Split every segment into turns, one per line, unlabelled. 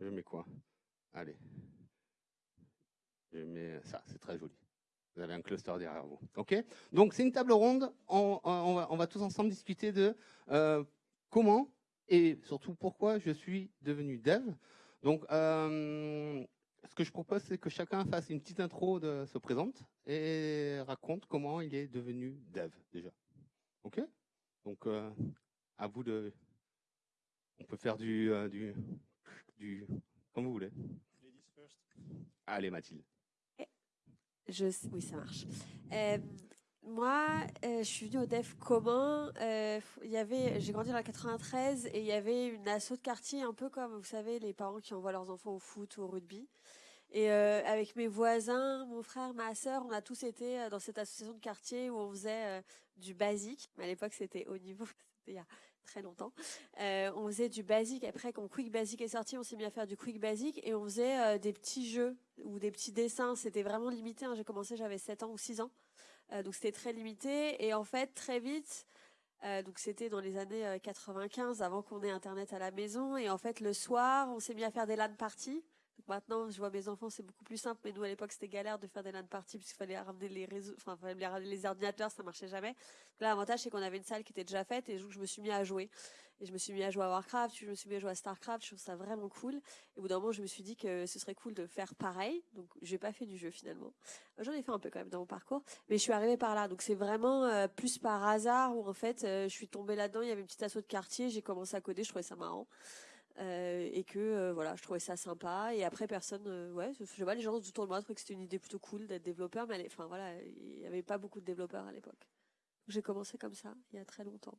je mets quoi? Allez. Je mets ça, c'est très joli. Vous avez un cluster derrière vous. OK? Donc, c'est une table ronde. On, on, va, tous ensemble discuter de euh, comment et surtout pourquoi je suis devenu dev. Donc, euh, ce que je propose, c'est que chacun fasse une petite intro, de, se présente et raconte comment il est devenu dev déjà. OK? Donc, euh, à vous de... On peut faire du... du, du comme vous voulez. Allez, Mathilde.
Je, oui, ça marche. Euh, moi, euh, je suis venue au DEF commun. Euh, il y avait, j'ai grandi dans la 93 et il y avait une asso de quartier, un peu comme, vous savez, les parents qui envoient leurs enfants au foot ou au rugby. Et avec mes voisins, mon frère, ma sœur, on a tous été dans cette association de quartier où on faisait du basique. À l'époque, c'était au niveau, c'était il y a très longtemps. on faisait du basique. Après, quand Quick Basic est sorti, on s'est mis à faire du Quick Basic et on faisait des petits jeux ou des petits dessins. C'était vraiment limité. Hein. J'ai commencé, j'avais 7 ans ou 6 ans. Euh, donc c'était très limité. Et en fait, très vite, euh, donc c'était dans les années 95, euh, avant qu'on ait Internet à la maison. Et en fait, le soir, on s'est mis à faire des LAN parties. Maintenant, je vois mes enfants, c'est beaucoup plus simple. Mais nous, à l'époque, c'était galère de faire des LAN parties puisqu'il fallait ramener fallait ramener les ordinateurs, ça marchait jamais. là, l'avantage, c'est qu'on avait une salle qui était déjà faite et je me suis mis à jouer. Et je me suis mis à jouer à Warcraft, je me suis mis à jouer à Starcraft, je trouve ça vraiment cool. Et au bout d'un moment, je me suis dit que ce serait cool de faire pareil. Donc, j'ai pas fait du jeu finalement. J'en ai fait un peu quand même dans mon parcours, mais je suis arrivée par là. Donc, c'est vraiment euh, plus par hasard où en fait, euh, je suis tombée là-dedans. Il y avait une petite assaut de quartier, j'ai commencé à coder, je trouvais ça marrant. Euh, et que voilà, je trouvais ça sympa. Et après, personne, ouais, je sais pas, les gens autour de moi trouvaient que c'était une idée plutôt cool d'être développeur, mais enfin voilà, il y avait pas beaucoup de développeurs à l'époque. J'ai commencé comme ça, il y a très longtemps.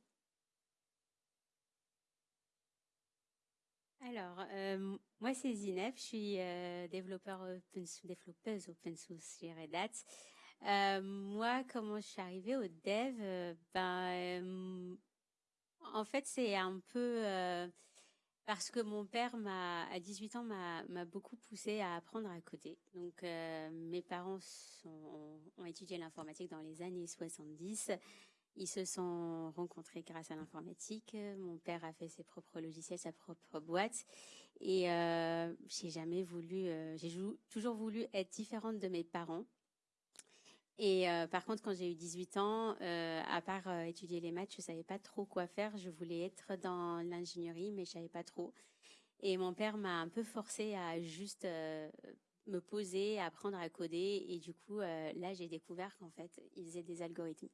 Alors, euh, moi c'est Zineb, je suis euh, développeur open source, développeuse open source chez Red Hat. Euh, moi, comment je suis arrivée au dev Ben, en fait, c'est un peu parce que mon père à 18 ans, m'a beaucoup poussé à apprendre à coder. Donc, mes parents ont étudié l'informatique dans les années 70 ils se sont rencontrés grâce à l'informatique. Mon père a fait ses propres logiciels, sa propre boîte. Et euh, j'ai jamais voulu, euh, j'ai toujours voulu être différente de mes parents. Et euh, par contre, quand j'ai eu 18 ans, euh, à part euh, étudier les maths, je savais pas trop quoi faire. Je voulais être dans l'ingénierie, mais je savais pas trop. Et mon père m'a un peu forcé à juste me poser, à apprendre à coder. Et du coup, là, j'ai découvert qu'en fait, il faisait des algorithmes.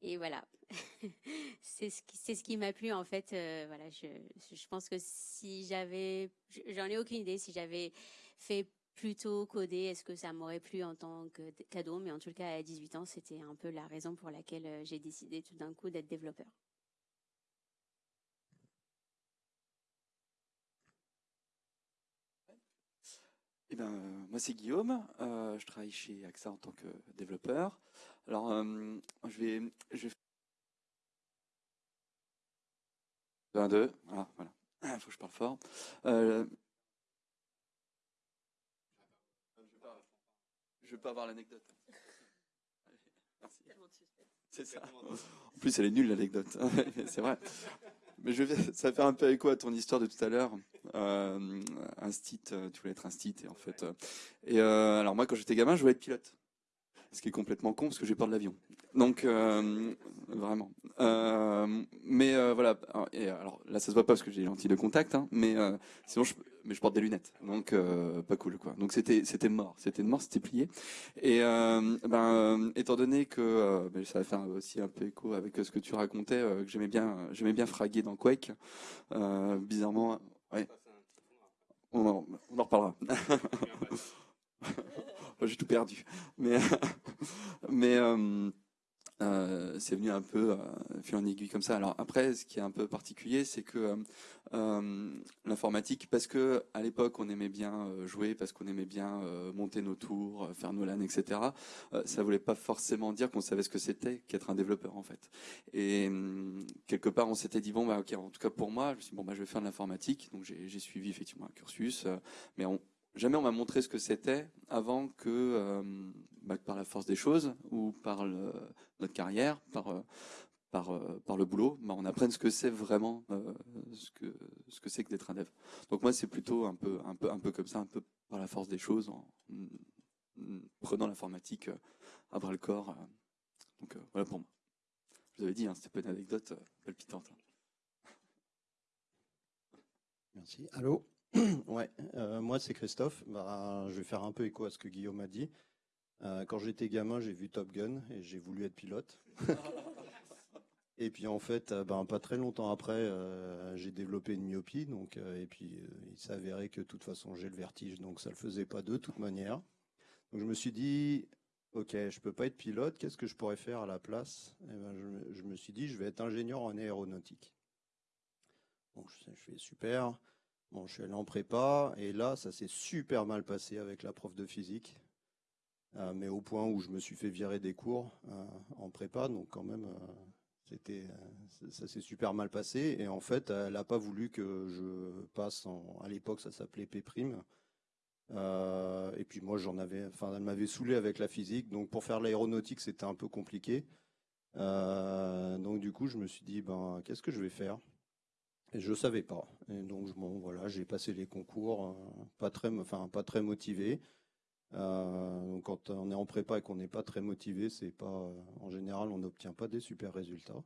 Et voilà, c'est ce qui, m'a plu en fait. Voilà, je pense que si j'avais, j'en ai aucune idée, si j'avais fait plutôt coder, est-ce que ça m'aurait plu en tant que cadeau? Mais en tout cas, à 18 ans, c'était un peu la raison pour laquelle euh, j'ai décidé tout d'un coup d'être développeur.
Eh ben, moi c'est Guillaume, euh, je travaille chez AXA en tant que développeur. Alors, euh, je vais, je vais... 1, 2, ah, voilà, il faut que je parle fort. Je vais pas avoir l'anecdote. C'est ça. En plus, elle est nulle l'anecdote. c'est vrai. Mais je vais, ça va faire un peu écho à ton histoire de tout à l'heure. Euh, un stit, euh, tu voulais être un stit, et en fait. Euh, et euh, alors moi, quand j'étais gamin, je voulais être pilote ce qui est complètement con parce que j'ai peur de l'avion. Donc euh, vraiment. Euh, mais euh, voilà. Et alors là, ça se voit pas parce que j'ai les lentilles de contact, hein, mais sinon, je, mais je porte des lunettes, donc pas cool quoi. Donc c'était c'était mort, c'était mort, c'était plié. Et ben étant donné que ben, ça va faire aussi un peu écho avec ce que tu racontais, que j'aimais bien j'aimais bien fraguer dans Quake. bizarrement, ouais. On en, reparlera. j'ai tout perdu. Mais euh, c'est venu un peu euh, fil en aiguille comme ça. Alors après, ce qui est un peu particulier, c'est que euh, l'informatique, parce que à l'époque on aimait bien jouer, parce qu'on aimait bien monter nos tours, faire nos LAN, etc. ça voulait pas forcément dire qu'on savait ce que c'était qu'être un développeur en fait. Et quelque part, on s'était dit bon bah ok, en tout cas pour moi, je bon bah je vais faire de l'informatique. Donc j'ai suivi effectivement un cursus, mais on, jamais on m'a montré ce que c'était avant que, euh, bah, par la force des choses ou par notre carrière, par euh, euh, le boulot, bah, on apprenne ce que c'est vraiment, ce que ce que c'est que d'être un dev. Donc moi, c'est plutôt un peu, comme ça, un peu par la force des choses, en, prenant l'informatique à bras le corps. Donc voilà pour moi. Je vous avais dit, hein, c'était pas une anecdote palpitante. Hein.
Merci. Allô? Ouais, moi c'est Christophe. Bah, je vais faire un peu écho à ce que Guillaume a dit. quand j'étais gamin, j'ai vu Top Gun et j'ai voulu être pilote. Et puis en fait, euh, ben, pas très longtemps après, euh, j'ai développé une myopie, donc euh, et puis il s'avérait que de toute façon j'ai le vertige, donc ça le faisait pas de toute manière. Donc je me suis dit, ok, je peux pas être pilote, qu'est-ce que je pourrais faire à la place? Et ben, je, me suis dit, je vais être ingénieur en aéronautique. Bon, je, fais super. Bon, je suis allé en prépa et là, ça s'est super mal passé avec la prof de physique. mais au point où je me suis fait virer des cours en prépa, donc quand même, c'était, euh, ça s'est super mal passé. Et en fait, elle n'a pas voulu que je passe à l'époque, ça s'appelait P'. Euh, et puis moi, j'en avais, enfin, elle m'avait saoulé avec la physique. Donc pour faire l'aéronautique, c'était un peu compliqué. Euh, donc du coup, je me suis dit, ben, qu'est-ce que je vais faire? Et je savais pas. Et donc bon, voilà, j'ai passé les concours, pas très, enfin, pas très motivé. Euh, quand on est en prépa et qu'on n'est pas très motivé, c'est pas, en général, on n'obtient pas des super résultats.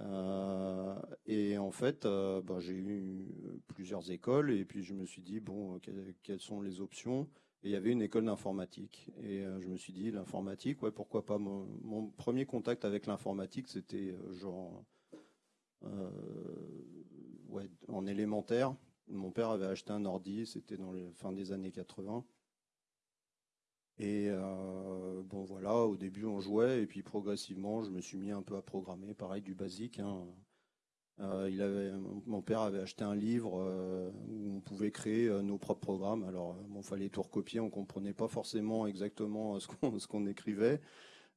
Euh, et en fait, euh, ben, j'ai eu plusieurs écoles et puis je me suis dit bon, quelles, sont les options? Et il y avait une école d'informatique et je me suis dit l'informatique, ouais, pourquoi pas? Mon, mon premier contact avec l'informatique, c'était genre ouais, en élémentaire. Mon père avait acheté un ordi, c'était dans les fin des années 80. Et euh, bon voilà, au début on jouait et puis progressivement je me suis mis un peu à programmer, pareil du basique. Hein. Euh, mon père avait acheté un livre euh, où on pouvait créer nos propres programmes. Alors bon, fallait tout recopier, on comprenait pas forcément exactement ce qu'on écrivait.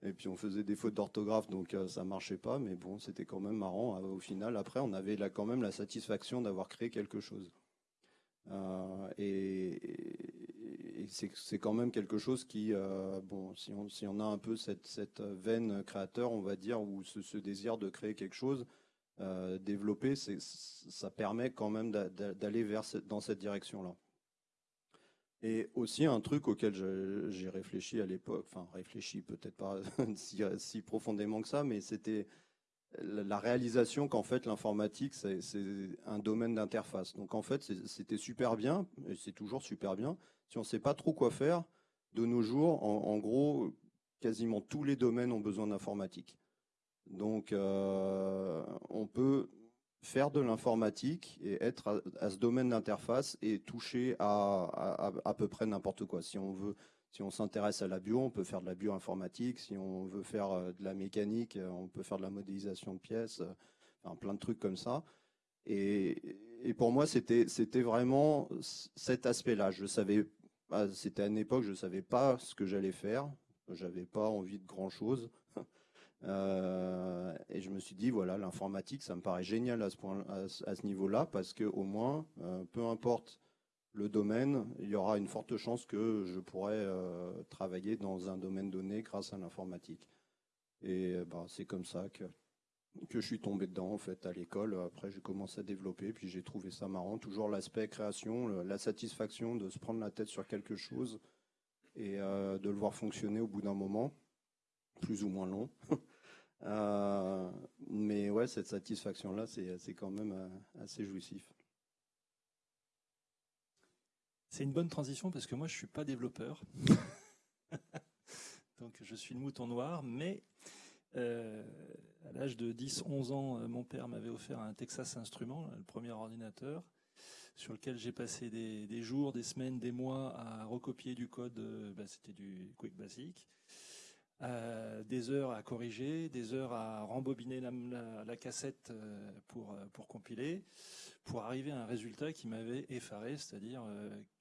Et puis on faisait des fautes d'orthographe, donc ça marchait pas, mais bon, c'était quand même marrant. Au final, après, on avait là quand même la satisfaction d'avoir créé quelque chose. et, c'est quand même quelque chose qui, euh, bon, si on, si on a un peu cette, veine créateur, on va dire, ou ce, désir de créer quelque chose, euh, développer, ça permet quand même d'aller vers dans cette direction-là. Et aussi un truc auquel j'ai réfléchi à l'époque, enfin réfléchi peut-être pas si, profondément que ça, mais c'était la réalisation qu'en fait l'informatique c'est un domaine d'interface. Donc en fait c'était super bien, et c'est toujours super bien, si on ne sait pas trop quoi faire, de nos jours, en, gros, quasiment tous les domaines ont besoin d'informatique. Donc, euh, on peut faire de l'informatique et être à, ce domaine d'interface et toucher à, à, peu près n'importe quoi. Si on veut, si on s'intéresse à la bio, on peut faire de la bioinformatique. Si on veut faire euh, de la mécanique, euh, on peut faire de la modélisation de pièces, enfin, plein de trucs comme ça. Et, et pour moi, c'était vraiment cet aspect-là. Je savais c'était à une époque, je ne savais pas ce que j'allais faire. J'avais pas envie de grand chose. Euh, et je me suis dit, voilà, l'informatique, ça me paraît génial à ce, point, à, niveau-là, parce que au moins, euh, peu importe le domaine, il y aura une forte chance que je pourrais euh, travailler dans un domaine donné grâce à l'informatique. Et bah, c'est comme ça que que je suis tombé dedans en fait à l'école. Après, j'ai commencé à développer, puis j'ai trouvé ça marrant. Toujours l'aspect création, la satisfaction de se prendre la tête sur quelque chose et de le voir fonctionner au bout d'un moment, plus ou moins long. euh, mais ouais, cette satisfaction-là, c'est quand même euh, assez jouissif.
C'est une bonne transition parce que moi, je suis pas développeur. Donc, je suis le mouton noir, mais euh, à l'âge de 10-11 ans, mon père m'avait offert un Texas Instruments, le premier ordinateur, sur lequel j'ai passé des, jours, des semaines, des mois à recopier du code, bah, c'était du Quick Basic, des heures à corriger, des heures à rembobiner la, cassette pour, pour compiler, pour arriver à un résultat qui m'avait effaré, c'est-à-dire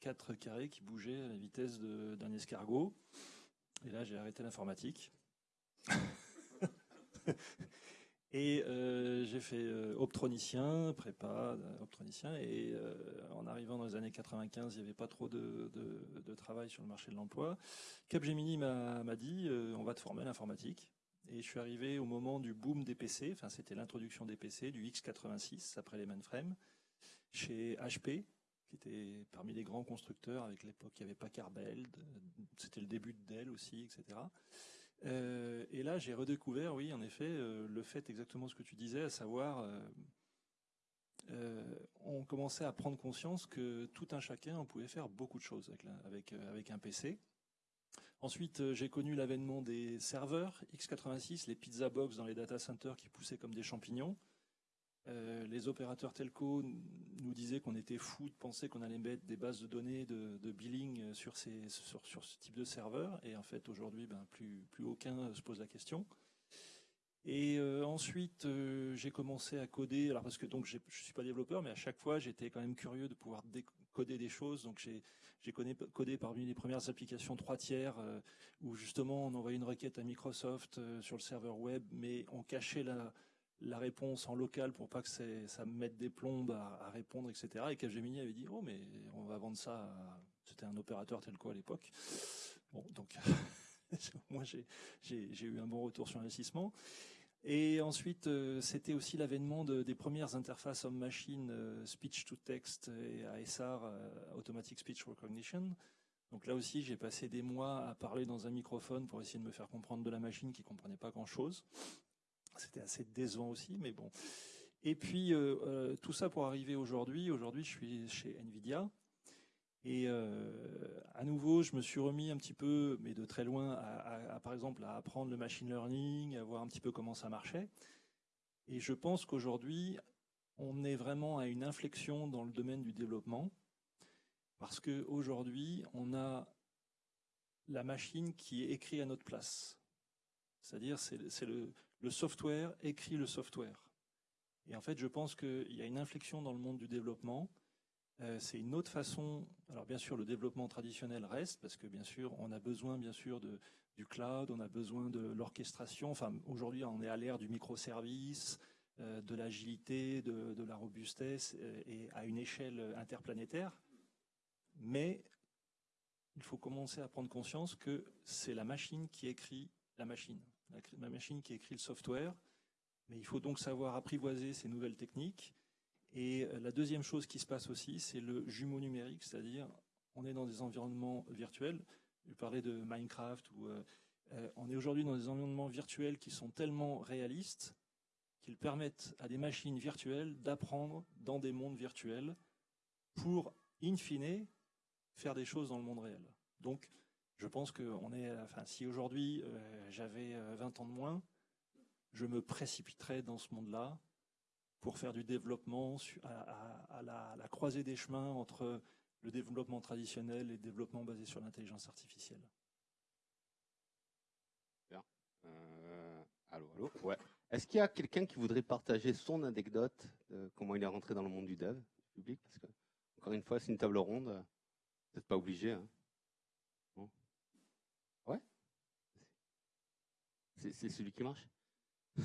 quatre carrés qui bougeaient à la vitesse d'un escargot. Et là, j'ai arrêté l'informatique. Et euh, j'ai fait euh, optronicien, prépa, euh, optronicien, et en arrivant dans les années 95, il n'y avait pas trop de, travail sur le marché de l'emploi. Capgemini m'a dit, on va te former à l'informatique. Et je suis arrivé au moment du boom des PC, enfin c'était l'introduction des PC, du X86 après les mainframes. chez HP, qui était parmi les grands constructeurs. Avec l'époque, il n'y avait pas Carbel, c'était le début de Dell aussi, etc. Euh, et là, j'ai redécouvert, oui, en effet, euh, le fait exactement ce que tu disais, à savoir, euh, on commençait à prendre conscience que tout un chacun, on pouvait faire beaucoup de choses avec, avec, avec un PC. Ensuite, j'ai connu l'avènement des serveurs x86, les pizza box dans les data centers qui poussaient comme des champignons. Euh, les opérateurs telco nous disaient qu'on était fou de penser qu'on allait mettre des bases de données de, billing sur, ces, sur, ce type de serveur. Et en fait, aujourd'hui, ben, plus, plus aucun se pose la question. Et euh, ensuite, euh, j'ai commencé à coder. Alors parce que donc je suis pas développeur, mais à chaque fois, j'étais quand même curieux de pouvoir coder des choses. Donc j'ai codé parmi les premières applications 3 tiers où justement on envoyait une requête à Microsoft sur le serveur web, mais on cachait la, la réponse en local pour pas que ça me mette des plombes à, répondre, etc. Et Capgemini avait dit, oh, mais on va vendre ça C'était un opérateur tel quoi à l'époque. Bon, donc, moi, j'ai eu un bon retour sur l'investissement. Et ensuite, euh, c'était aussi l'avènement des premières interfaces homme-machine, euh, speech-to-text et ASR, euh, Automatic Speech Recognition. Donc là aussi, j'ai passé des mois à parler dans un microphone pour essayer de me faire comprendre de la machine qui comprenait pas grand-chose. C'était assez décevant aussi, mais bon. Et puis, euh, euh, tout ça pour arriver aujourd'hui. Aujourd'hui, je suis chez NVIDIA. Et euh, à nouveau, je me suis remis un petit peu, mais de très loin, à, par exemple, à apprendre le machine learning, à voir un petit peu comment ça marchait. Et je pense qu'aujourd'hui, on est vraiment à une inflexion dans le domaine du développement, parce qu'aujourd'hui, on a la machine qui est écrite à notre place. C'est-à-dire, c'est le, le software écrit le software. Et en fait, je pense qu'il y a une inflexion dans le monde du développement. Euh, c'est une autre façon. Alors bien sûr, le développement traditionnel reste parce que bien sûr, on a besoin bien sûr du cloud, on a besoin de l'orchestration. Enfin, aujourd'hui, on est à l'ère du microservice, euh, de l'agilité, de, de, la robustesse euh, et à une échelle interplanétaire. Mais il faut commencer à prendre conscience que c'est la machine qui écrit la machine la, machine qui écrit le software, mais il faut donc savoir apprivoiser ces nouvelles techniques. Et euh, la deuxième chose qui se passe aussi, c'est le jumeau numérique, c'est-à-dire on est dans des environnements virtuels. Je parlais de Minecraft, ou euh, euh, on est aujourd'hui dans des environnements virtuels qui sont tellement réalistes qu'ils permettent à des machines virtuelles d'apprendre dans des mondes virtuels pour, in fine, faire des choses dans le monde réel. Donc, je pense que on est, enfin, si aujourd'hui euh, j'avais 20 euh, ans de moins, je me précipiterais dans ce monde-là pour faire du développement à, la, croisée des chemins entre le développement traditionnel et le développement basé sur l'intelligence artificielle.
Bien. Euh, allô, allô? Ouais. Est-ce qu'il y a quelqu'un qui voudrait partager son anecdote de comment il est rentré dans le monde du dev public? Parce que, encore une fois, c'est une table ronde. Vous n'êtes pas obligé. Hein. C'est celui qui marche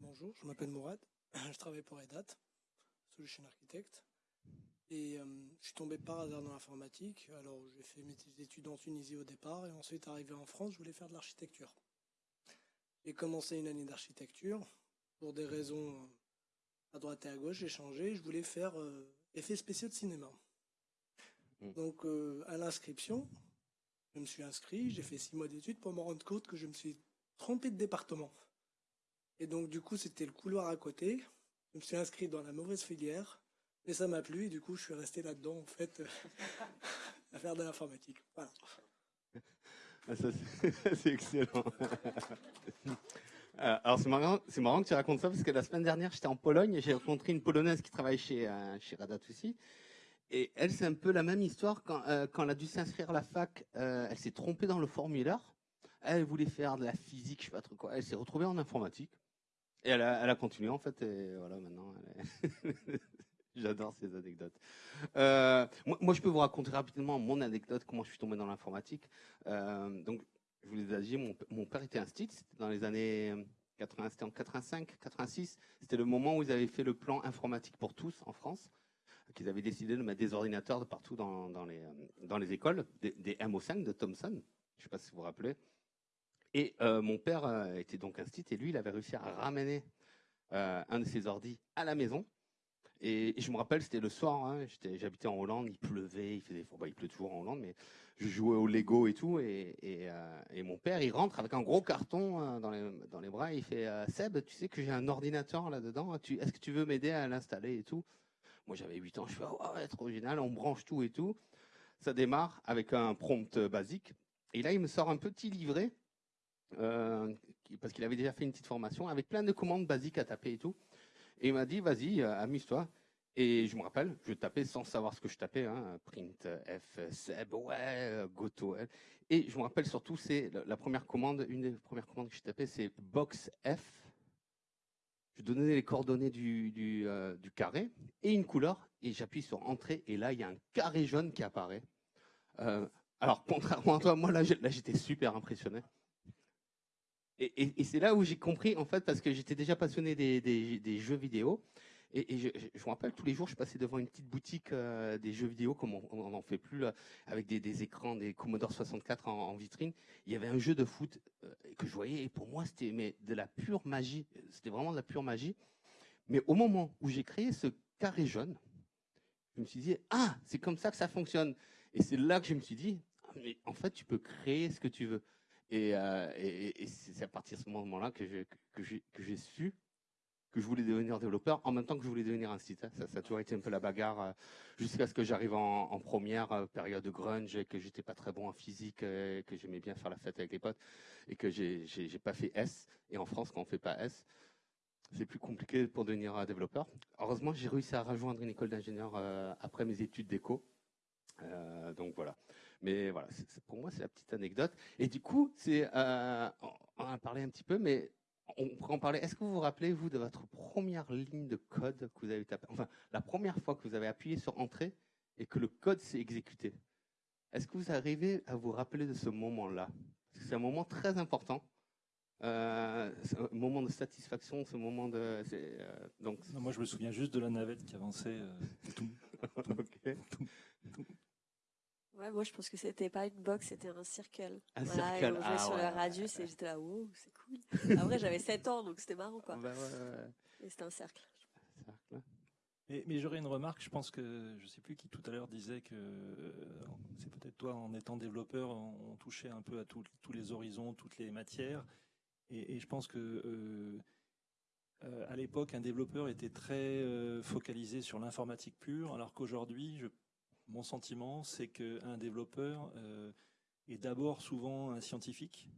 Bonjour, je m'appelle Mourad, je travaille pour EDAT, Solution Architect, et euh, je suis tombé par hasard dans l'informatique. Alors j'ai fait mes études en Tunisie au départ, et ensuite arrivé en France, je voulais faire de l'architecture. J'ai commencé une année d'architecture, pour des raisons euh, à droite et à gauche, j'ai changé, je voulais faire euh, effets spéciaux de cinéma. Hmm. Donc à l'inscription, je me suis inscrit, j'ai fait six mois d'études pour me rendre compte que je me suis trompé de département. Et donc, du coup, c'était le couloir à côté. Je me suis inscrit dans la mauvaise filière. Et ça m'a plu. Et du coup, je suis resté là-dedans, en fait, à faire de l'informatique. Voilà.
Ah, c'est excellent. Euh, alors c'est marrant, marrant que tu racontes ça parce que la semaine dernière j'étais en Pologne et j'ai rencontré une polonaise qui travaille chez euh, chez Radat aussi et elle, c'est un peu la même histoire quand, euh, elle a dû s'inscrire à la fac. Euh, elle s'est trompée dans le formulaire. Elle voulait faire de la physique, je sais pas trop quoi. Elle s'est retrouvée en informatique. Et elle a, continué en fait. Et voilà, maintenant. J'adore ces anecdotes. Euh, moi, je peux vous raconter rapidement mon anecdote, comment je suis tombé dans l'informatique. donc, je vous l'ai dit, mon, père était un c'était dans les années 80, c'était en 85, 86. C'était le moment où ils avaient fait le plan informatique pour tous en France qu'ils avaient décidé de mettre des ordinateurs de partout dans, euh, les écoles, des, des, MO5 de Thomson, je ne sais pas si vous vous rappelez. Et euh, mon père euh, était donc un site et lui, il avait réussi à ramener un de ses ordis à la maison. Et, je me rappelle, c'était le soir, hein, j'habitais en Hollande, il pleuvait, il pleut toujours en Hollande, mais je jouais au Lego et tout, et, mon père, il rentre avec un gros carton dans les bras, il fait Seb, tu sais que j'ai un ordinateur là-dedans, est-ce que tu veux m'aider à l'installer et tout? Moi j'avais 8 ans, je fais, oh, ouais, trop génial, on branche tout et tout. Ça démarre avec un prompt basique, et là il me sort un petit livret, parce qu'il avait déjà fait une petite formation, avec plein de commandes basiques à taper et tout. Et il m'a dit, vas-y, euh, amuse-toi. Et je me rappelle, je tapais sans savoir ce que je tapais, hein, print F, Seb, ouais, euh, Goto. Et je me rappelle surtout, c'est la première commande, une des premières commandes que je tapais, c'est box F. Je donnais les coordonnées euh, du carré et une couleur, et j'appuie sur entrée, et là, il y a un carré jaune qui apparaît. alors, contrairement à toi, moi, là, j'étais super impressionné. Et, c'est là où j'ai compris, en fait, parce que j'étais déjà passionné des, jeux vidéo. Et, je, me rappelle, tous les jours, je passais devant une petite boutique euh, des jeux vidéo, comme on n'en fait plus, avec des, écrans, des Commodore 64 en, vitrine. Il y avait un jeu de foot euh, que je voyais, et pour moi, c'était de la pure magie. C'était vraiment de la pure magie. Mais au moment où j'ai créé ce carré jaune, je me suis dit, ah, c'est comme ça que ça fonctionne. Et c'est là que je me suis dit, ah, mais en fait, tu peux créer ce que tu veux. Euh, et, c'est à partir de ce moment-là que j'ai su que je voulais devenir développeur en même temps que je voulais devenir un site. Ça, ça a toujours été un peu la bagarre euh, jusqu'à ce que j'arrive en, première euh, période de grunge et que j'étais pas très bon en physique, et que j'aimais bien faire la fête avec les potes et que j'ai pas fait S. Et en France, quand on fait pas S, c'est plus compliqué pour devenir développeur. Heureusement, j'ai réussi à rejoindre une école d'ingénieur après mes études d'éco. donc voilà. Mais voilà, pour moi, c'est la petite anecdote. Et du coup, c'est, euh, on en a parlé un petit peu, mais on pourrait en parler. Est-ce que vous vous rappelez, vous, de votre première ligne de code que vous avez tapé Enfin, la première fois que vous avez appuyé sur Entrée et que le code s'est exécuté. Est-ce que vous arrivez à vous rappeler de ce moment-là? C'est un moment très important. Euh, un moment de satisfaction, ce moment de. Euh,
donc. moi, je me souviens juste de la navette qui avançait. tout,
Ouais, moi je pense que c'était pas une box, c'était un circle.
Un circle.
on ah, sur le radius et j'étais là, wow, c'est cool. Après j'avais 7 ans donc c'était marrant quoi.
Bah, ouais,
et c'était un cercle.
Mais, mais j'aurais une remarque, je pense que je sais plus qui tout à l'heure disait que euh, c'est peut-être toi en étant développeur, on, touchait un peu à tous les horizons, toutes les matières. Et, et je pense que euh, euh, à l'époque, un développeur était très focalisé sur l'informatique pure, alors qu'aujourd'hui, je mon sentiment, c'est qu'un développeur euh, est d'abord souvent un scientifique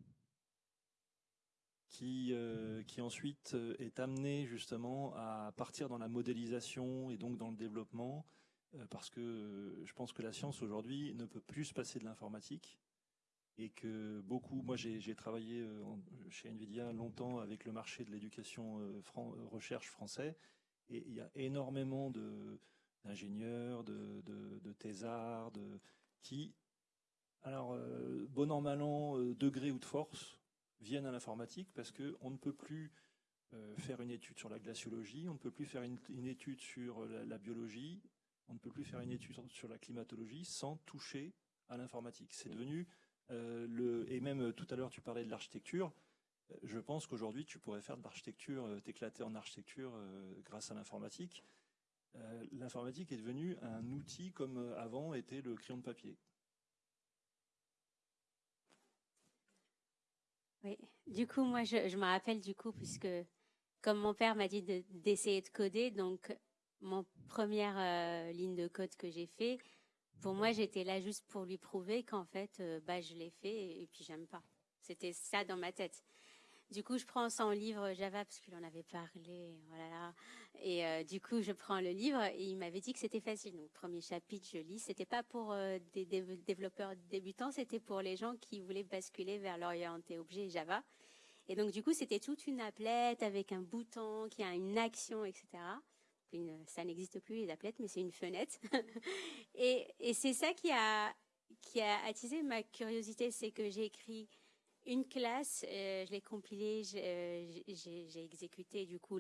qui, euh, qui ensuite euh, est amené justement à partir dans la modélisation et donc dans le développement, parce que je pense que la science aujourd'hui ne peut plus se passer de l'informatique et que beaucoup, moi j'ai travaillé chez Nvidia longtemps avec le marché de l'éducation recherche français, et il y a énormément de, d'ingénieurs, de, de, thésards, de, qui, alors, euh, bon an, mal an, euh, degré ou de force, viennent à l'informatique parce qu'on ne peut plus euh, faire une étude sur la glaciologie, on ne peut plus faire une, étude sur la, biologie, on ne peut plus faire une étude sur la climatologie sans toucher à l'informatique. C'est devenu le et même tout à l'heure tu parlais de l'architecture. Je pense qu'aujourd'hui tu pourrais faire de l'architecture, t'éclater en architecture grâce à l'informatique. Euh, l'informatique est devenue un outil comme euh, avant était le crayon de papier.
Oui, du coup, moi, je, me rappelle du coup, puisque comme mon père m'a dit d'essayer de, coder, donc mon première euh, ligne de code que j'ai fait, pour moi, j'étais là juste pour lui prouver qu'en fait, bah, je l'ai fait et puis j'aime pas. C'était ça dans ma tête. Du coup, je prends son livre Java parce qu'il en avait parlé, voilà. Et euh, du coup, je prends le livre et il m'avait dit que c'était facile. Donc, premier chapitre, je lis. C'était pas pour euh, des, développeurs débutants, c'était pour les gens qui voulaient basculer vers l'orienté objet Java. Et donc, du coup, c'était toute une applette avec un bouton qui a une action, etc. Une, ça n'existe plus les applettes, mais c'est une fenêtre. et, et c'est ça qui a qui a attisé ma curiosité, c'est que j'ai écrit une classe, euh, je l'ai compilée, euh, j'ai exécuté du coup.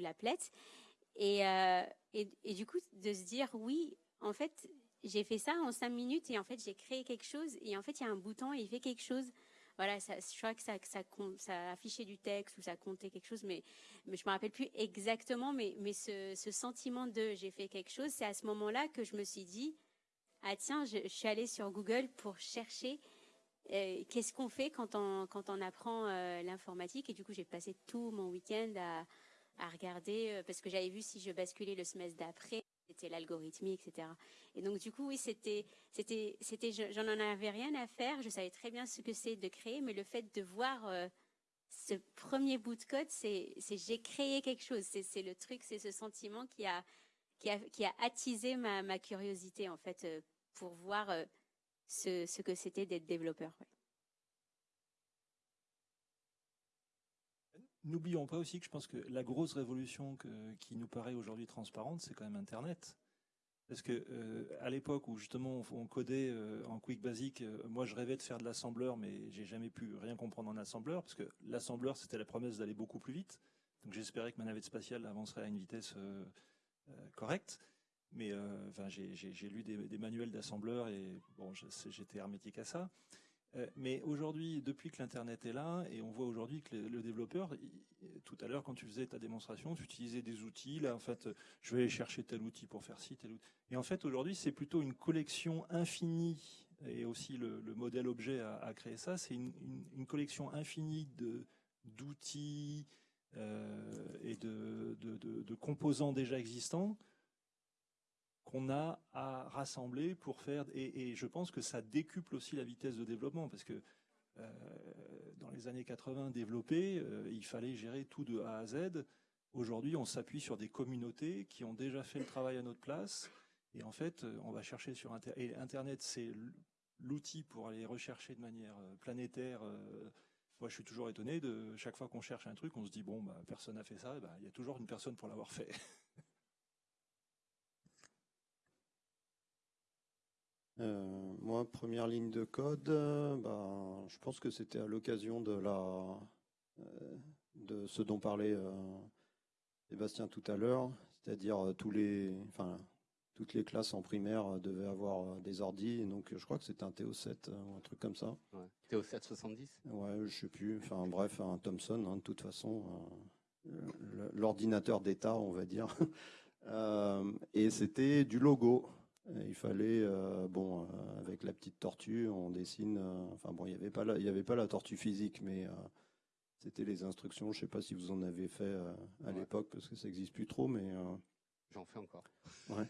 Et, euh, et, du coup, de se dire, oui, en fait, j'ai fait ça en cinq minutes et en fait, j'ai créé quelque chose et en fait, il y a un bouton et il fait quelque chose voilà, je crois que ça, affichait du texte ou ça comptait quelque chose, mais, mais je me rappelle plus exactement. Mais, ce, sentiment de j'ai fait quelque chose, c'est à ce moment-là que je me suis dit, ah tiens, je, je suis allée sur Google pour chercher qu'est-ce qu'on fait quand on, apprend euh, l'informatique? Et du coup, j'ai passé tout mon week-end à, regarder, euh, parce que j'avais vu si je basculais le semestre d'après, c'était l'algorithmie, etc. Et donc, du coup, oui, c'était, j'en en avais rien à faire. Je savais très bien ce que c'est de créer, mais le fait de voir ce premier bout de code, c'est, c'est j'ai créé quelque chose. C'est, le truc, c'est ce sentiment qui a, attisé ma curiosité, en fait, pour voir ce, que c'était d'être développeur.
N'oublions pas aussi que je pense que la grosse révolution qui nous paraît aujourd'hui transparente, c'est quand même Internet. Parce que euh, à l'époque où justement on, codait euh, en Quick Basic, euh, moi je rêvais de faire de l'assembleur, mais j'ai jamais pu rien comprendre en assembleur, parce que l'assembleur c'était la promesse d'aller beaucoup plus vite. Donc j'espérais que ma navette spatiale avancerait à une vitesse correcte. Mais euh, enfin, j'ai lu des, manuels d'assembleurs et bon, j'étais hermétique à ça. Euh, mais aujourd'hui, depuis que l'Internet est là, et on voit aujourd'hui que le, développeur, tout à l'heure, quand tu faisais ta démonstration, tu utilisais des outils. Là, en fait, je vais aller chercher tel outil pour faire ci, tel outil. Et en fait, aujourd'hui, c'est plutôt une collection infinie, et aussi le, le modèle objet a, a créé ça, c'est une, collection infinie d'outils euh, et de composants déjà existants qu'on a à rassembler pour faire et, je pense que ça décuple aussi la vitesse de développement parce que euh, dans les années 80 développé, euh, il fallait gérer tout de A à Z. Aujourd'hui, on s'appuie sur des communautés qui ont déjà fait le travail à notre place et en fait, on va chercher sur Internet. Et Internet, c'est l'outil pour aller rechercher de manière euh, planétaire. Euh, moi, je suis toujours étonné de chaque fois qu'on cherche un truc, on se dit bon, bah, personne n'a fait ça. Bah, il y a toujours une personne pour l'avoir fait.
Euh, moi, première ligne de code, euh, bah, je pense que c'était à l'occasion de la euh, de ce dont parlait Sébastien tout à l'heure, c'est-à-dire tous les, enfin, toutes les classes en primaire devaient avoir des ordis, donc je crois que c'était un TO7 ou un truc comme ça.
Ouais. TO7 70
Ouais, je sais plus. Enfin bref, un Thomson, hein, de toute façon, l'ordinateur d'État, on va dire. et c'était du logo. Il fallait, euh, bon, euh, avec la petite tortue, on dessine. Euh, enfin bon, il n'y avait pas la, il y avait pas la tortue physique, mais c'était les instructions. Je sais pas si vous en avez fait à ouais. l'époque parce que ça n'existe plus trop, mais
j'en fais encore.
Ouais.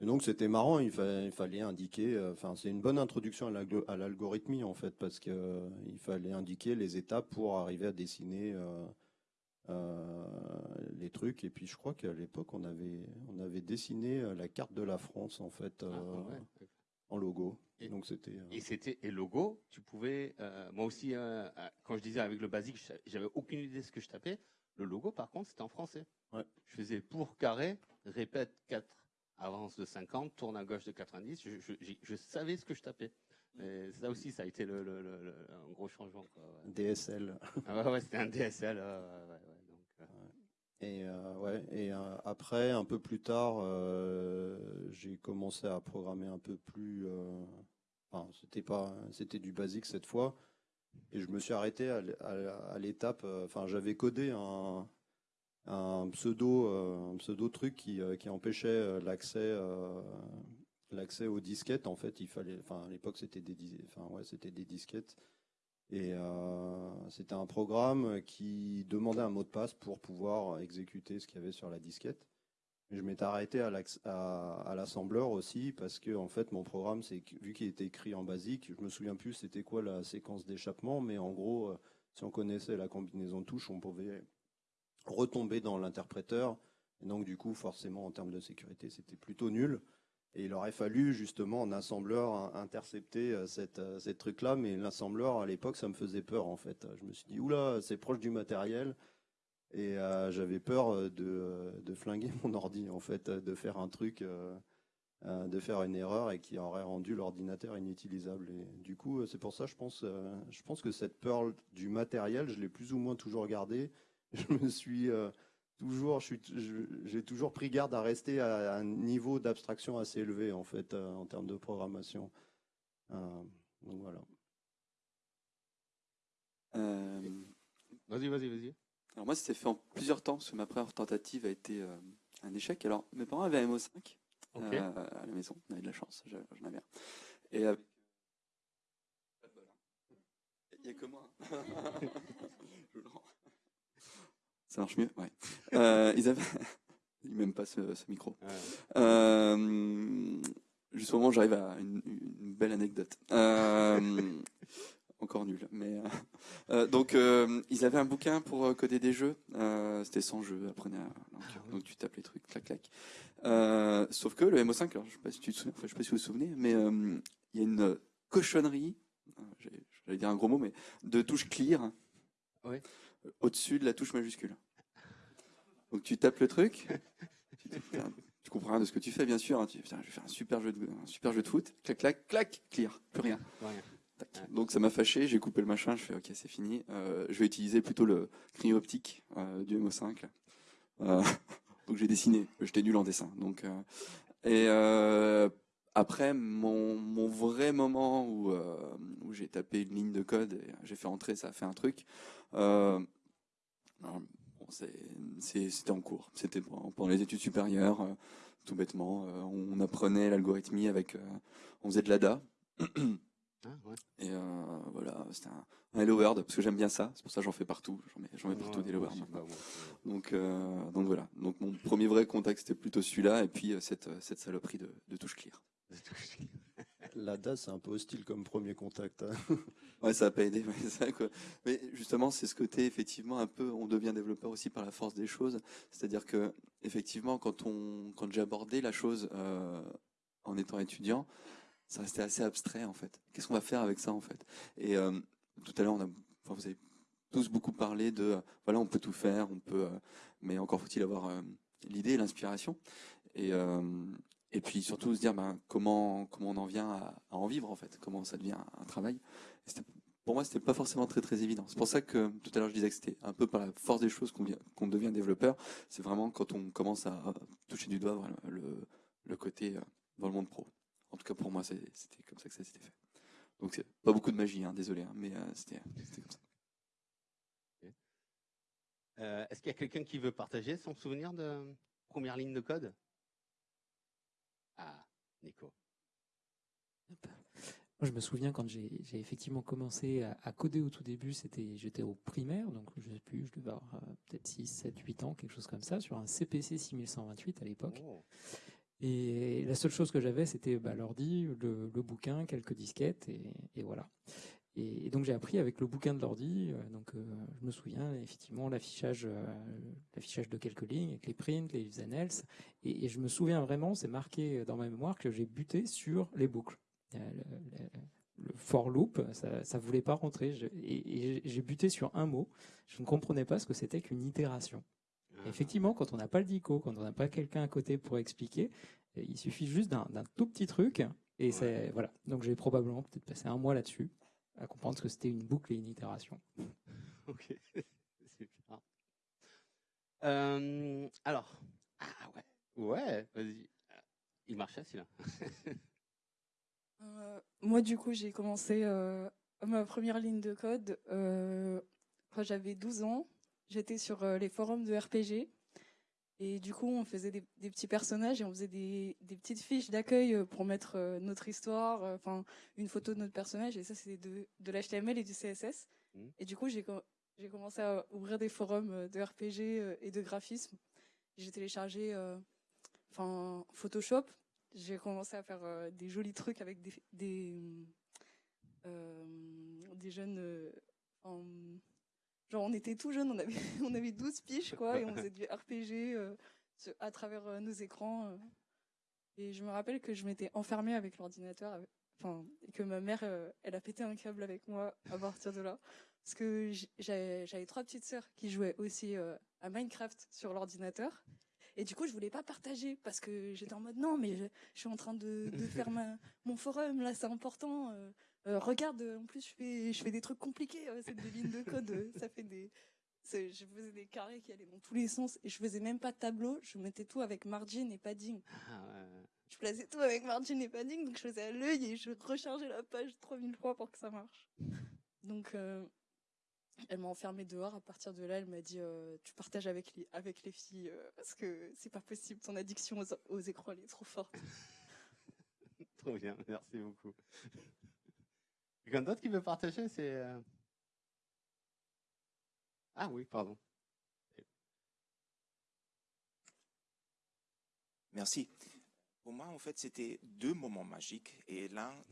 Et donc c'était marrant. Il, fa il, fallait indiquer. Enfin, c'est une bonne introduction à l'algorithmie en fait, parce que il fallait indiquer les étapes pour arriver à dessiner. Euh, les trucs. Et puis je crois qu'à l'époque, on avait, on avait dessiné euh, la carte de la France en fait. Ah, euh, ouais. En logo.
Et,
donc c'était.
Et c'était et logo. Tu pouvais. moi aussi, quand je disais avec le basique, j'avais aucune idée de ce que je tapais. Le logo, par contre, c'était en français.
Ouais.
Je faisais pour carré, répète 4, avance de 50, tourne à gauche de 90. Je, je, je savais ce que je tapais. Et ça aussi, ça a été le, le, le, le un gros changement. Quoi,
ouais. DSL.
Ah ouais, ouais c'était un DSL. Ouais.
Et euh, ouais, et euh, après, un peu plus tard, euh, j'ai commencé à programmer un peu plus. Enfin, c'était pas, c'était du basique cette fois. Et je me suis arrêté à, l'étape. Enfin, j'avais codé un, pseudo, un pseudo truc qui, qui empêchait l'accès l'accès aux disquettes en fait il fallait enfin à l'époque c'était des enfin ouais c'était des disquettes et euh, c'était un programme qui demandait un mot de passe pour pouvoir exécuter ce qu'il y avait sur la disquette. Je m'étais arrêté à l'assembleur aussi parce que en fait mon programme c'est vu qu'il était écrit en basique je me souviens plus c'était quoi la séquence d'échappement mais en gros euh, si on connaissait la combinaison de touches on pouvait retomber dans l'interpréteur. Et donc du coup forcément en termes de sécurité c'était plutôt nul et il aurait fallu justement en assembleur intercepter euh, cette, euh, cette truc-là, mais l'assembleur à l'époque ça me faisait peur en fait. Je me suis dit oula c'est proche du matériel et euh, j'avais peur de, flinguer mon ordi en fait, de faire un truc, de faire une erreur et qui aurait rendu l'ordinateur inutilisable. Et du coup c'est pour ça je pense, je pense que cette peur du matériel je l'ai plus ou moins toujours gardée. Je me suis toujours, j'ai toujours pris garde à rester à, un niveau d'abstraction assez élevé en fait euh, en termes de programmation. Euh, donc voilà.
Euh,
Vas-y, vas-y, vas-y.
alors moi, c'était fait en plusieurs temps, parce que ma première tentative a été euh, un échec. Alors, mes parents avaient un MO5
Ok.
euh, à la maison, on avait de la chance, j'en avais un. Et avec... Hein. Il n'y a que moi. Je le rends. Ça marche mieux Ouais. Euh, ils avaient... Il m'aime pas ce, ce micro.
Ouais.
Euh, juste au moment où j'arrive à une, une belle anecdote. Euh, encore nul. Mais euh, donc ils avaient un bouquin pour coder des jeux. C'était sans jeu. Apprenez à donc, donc tu tapes les trucs, clac clac. Sauf que le MO5, alors, je sais pas si tu te souviens, enfin, je sais pas si vous vous souvenez, mais il y a une cochonnerie. J'allais dire un gros mot, mais de touche clear.
Ouais.
Au-dessus de la touche majuscule. Donc tu tapes le truc. tu, comprends rien de ce que tu fais, bien sûr. hein. Tu putain, je vais faire un super jeu de, un super jeu de foot. Clac, clac, clac, clear. Plus rien.
Ouais.
Donc ça m'a fâché, j'ai coupé le machin, je fais ok c'est fini. Euh, je vais utiliser plutôt le crayon optique euh, du MO5. Euh, donc j'ai dessiné, j'étais nul en dessin. Donc euh, et après mon, mon vrai moment où, euh, où j'ai tapé une ligne de code et j'ai fait entrer, ça a fait un truc. Euh, bon, c'était en cours, c'était pendant les études supérieures, euh, tout bêtement. on apprenait l'algorithmie avec, on faisait de l'ADA.
Ah, ouais.
Et voilà, c'était un, un Hello World, parce que j'aime bien ça, c'est pour ça que j'en fais partout, j'en mets, j'en mets partout
Ouais,
des Hello World Donc, donc voilà, donc mon premier vrai contact c'était plutôt celui-là, et puis cette, cette saloperie de, de touche clear.
c'est-
L'ADA, c'est un peu hostile comme premier contact. hein.
Ouais, ça a pas aidé. Mais justement, c'est ce côté, effectivement, un peu, on devient développeur aussi par la force des choses. C'est-à-dire que, effectivement, quand quand j'ai abordé la chose euh, en étant étudiant, ça restait assez abstrait, en fait. Qu'est-ce qu'on va faire avec ça, en fait? Et euh, tout à l'heure, vous avez tous beaucoup parlé de, euh, voilà, on peut tout faire, on peut, mais encore faut-il avoir l'idée, l'inspiration. Et, et puis surtout se dire, ben, comment, on en vient à, en vivre, en fait. Comment ça devient un travail. Pour moi, c'était pas forcément très très évident. C'est pour ça que tout à l'heure je disais que c'était un peu par la force des choses qu'on vient- qu'on devient développeur. C'est vraiment quand on commence à toucher du doigt le, côté euh, dans le monde pro. En tout cas pour moi, c'était comme ça que ça s'était fait. Donc c'est pas beaucoup de magie, hein, désolé, hein, mais euh, c'était c'était comme ça.
Euh, Est-ce qu'il y a quelqu'un qui veut partager son souvenir de première ligne de code? Ah, Nico.
Moi, je me souviens quand j'ai effectivement commencé à, à coder au tout début, c'était j'étais au primaire, donc je sais plus, je devais avoir euh, peut-être 6, 7, 8 ans, quelque chose comme ça, sur un CPC 6128 à l'époque.
Oh.
Et la seule chose que j'avais, c'était bah, l'ordi, le, le bouquin, quelques disquettes, et, et voilà. Et, et donc j'ai appris avec le bouquin de l'ordi. euh, donc euh, je me souviens effectivement l'affichage, euh, l'affichage de quelques lignes avec les prints, les if and else. Et, et je me souviens vraiment, c'est marqué dans ma mémoire que j'ai buté sur les boucles. Le, le- le for loop, ça, ça voulait pas rentrer. Je- et et j'ai buté sur un mot. Je ne comprenais pas ce que c'était qu'une itération.
Ah.
Effectivement, quand on n'a pas le dico, quand on n'a pas quelqu'un à côté pour expliquer, il suffit juste d'un tout petit truc. Et c'est voilà. Donc j'ai probablement peut-être passé un mois là-dessus à comprendre ce que c'était une boucle et une itération.
Ok, super. Euh, alors, ah ouais, ouais, vas-y. Il marchait celui-là.
Euh, moi, du coup, j'ai commencé euh, ma première ligne de code euh, quand j'avais 12 ans. J'étais sur euh, les forums de RPG. Et du coup, on faisait des, des petits personnages et on faisait des, des petites fiches d'accueil euh, pour mettre euh, notre histoire, euh, enfin une photo de notre personnage. Et ça, c'était de, de l'HTML et du CSS.
Mhm.
Et du coup, j'ai com- j'ai commencé à ouvrir des forums de RPG et de graphisme. J'ai téléchargé euh, enfin Photoshop. J'ai commencé à faire euh, des jolis trucs avec des, des, euh, des jeunes. en- genre, on était tout jeunes, on avait, on avait 12 piges, quoi, et on faisait du RPG euh, à travers euh, nos écrans. euh. Et je me rappelle que je m'étais enfermée avec l'ordinateur, enfin, et que ma mère, elle a pété un câble avec moi à partir de là. Parce que j'avais trois petites sœurs qui jouaient aussi à Minecraft sur l'ordinateur. Et du coup, je voulais pas partager parce que j'étais en mode non, mais je, je suis en train de, de faire ma, mon forum, là, c'est important. Euh, regarde, euh, en plus, je fais, je fais des trucs compliqués, euh, c'est des lignes de code, euh, ça fait des. Je faisais des carrés qui allaient dans tous les sens et je faisais même pas de tableau, je mettais tout avec margin et padding.
Ah ouais.
Je plaçais tout avec margin et padding, donc je faisais à l'œil et je rechargeais la page 3000 fois pour que ça marche. Donc, euh, Elle m'a enfermée dehors. À partir de là, elle m'a dit Tu partages avec les, avec les filles parce que c'est pas possible. Ton addiction aux, aux écrans, elle est trop forte.
trop bien, merci beaucoup. Quelqu'un d'autre qui veut partager C'est. Ah oui, pardon.
Merci. Pour moi, en fait, c'était deux moments magiques. Et l'un,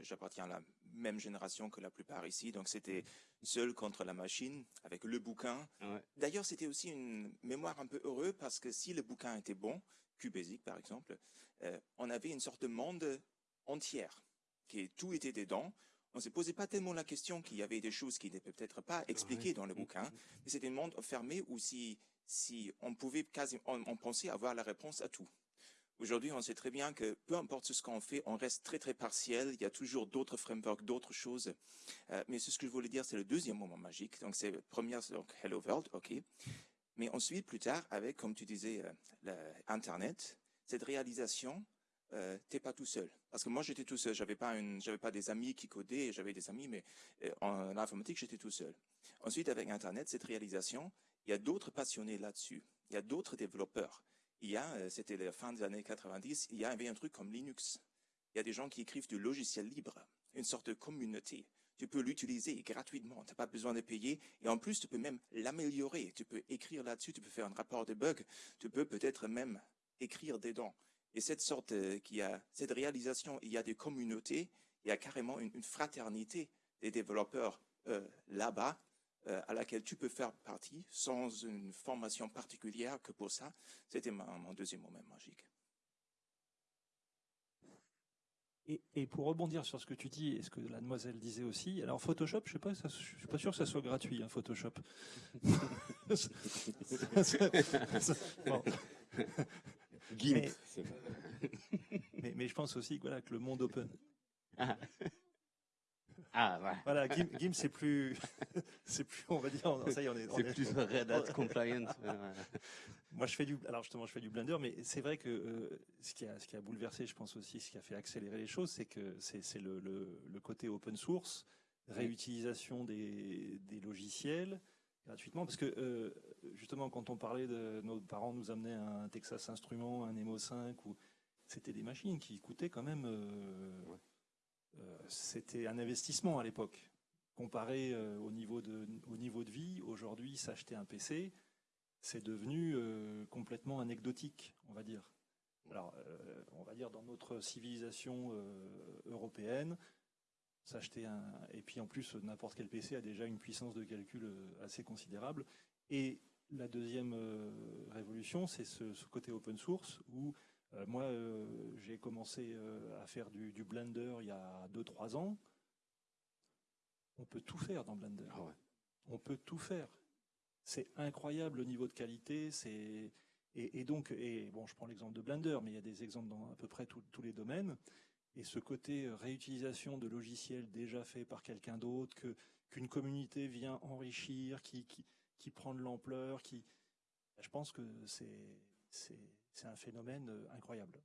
j'appartiens à la même génération que la plupart ici. Donc, c'était seul contre la machine avec le bouquin. D'ailleurs, c'était aussi une mémoire un peu heureuse parce que si le bouquin était bon, QBasic par exemple, euh, on avait une sorte de monde entière, qui tout était dedans. On ne se posait pas tellement la question qu'il y avait des choses qui n'étaient peut-être pas expliquées dans le bouquin, mais c'était un monde fermé où si, si on pouvait quasiment, on pensait avoir la réponse à tout. Aujourd'hui, on sait très bien que peu importe ce qu'on fait, on reste très très partiel. Il y a toujours d'autres frameworks, d'autres choses. Euh, mais ce que je voulais dire, c'est le deuxième moment magique. Donc c'est première, donc Hello World, ok. Mais ensuite, plus tard, avec, comme tu disais, euh, Internet, cette réalisation, euh, t'es pas tout seul. Parce que moi, j'étais tout seul. J'avais pas j'avais pas des amis qui codaient. J'avais des amis, mais euh, en informatique, j'étais tout seul. Ensuite, avec Internet, cette réalisation, il y a d'autres passionnés là-dessus. Il y a d'autres développeurs il y a, euh, c'était la fin des années 90, il y avait un truc comme Linux. Il y a des gens qui écrivent du logiciel libre, une sorte de communauté. Tu peux l'utiliser gratuitement, tu n'as pas besoin de payer. Et en plus, tu peux même l'améliorer. Tu peux écrire là-dessus, tu peux faire un rapport de bugs, tu peux peut-être même écrire dedans. Et cette sorte euh, qui a, cette réalisation, il y a des communautés, il y a carrément une, fraternité des développeurs euh, là-bas euh, à laquelle tu peux faire partie sans une formation particulière que pour ça. C'était mon deuxième moment magique.
Et, pour rebondir sur ce que tu dis et ce que la demoiselle disait aussi, alors Photoshop, je je suis pas sûr que ça soit gratuit, hein, Photoshop. mais, mais, je pense aussi voilà, que le monde open. Ah. Ah, voilà. GIMP, c'est plus, c'est plus, on va dire, ça y est, on est.
C'est plus Red Hat compliant.
Moi, je fais du, alors justement, je fais du Blender, mais c'est vrai que euh, ce qui a, ce qui a bouleversé, je pense aussi, ce qui a fait accélérer les choses, c'est que c'est le, le, côté open source, réutilisation des, des logiciels gratuitement, parce que euh, justement, quand on parlait de nos parents nous amenaient un Texas Instruments, un Nemo 5, ou c'était des machines qui coûtaient quand même. Euh, euh, c'était un investissement à l'époque. Comparé euh, au, niveau de, au niveau de vie, aujourd'hui, s'acheter un PC, c'est devenu complètement anecdotique, on va dire. Alors, on va dire dans notre civilisation européenne, s'acheter un et puis en plus n'importe quel PC a déjà une puissance de calcul assez considérable. Et la deuxième révolution, c'est ce, ce, côté open source où euh, moi, euh, j'ai commencé euh, à faire du, Blender il y a 2-3 ans. On peut tout faire dans Blender. Ah On peut tout faire. C'est incroyable le niveau de qualité. C'est et, donc, et bon, je prends l'exemple de Blender, mais il y a des exemples dans à peu près tous les domaines. Et ce côté réutilisation de logiciels déjà faits par quelqu'un d'autre, que qu'une communauté vient enrichir, qui, qui, qui prend de l'ampleur, qui, je pense que c'est un phénomène euh, incroyable.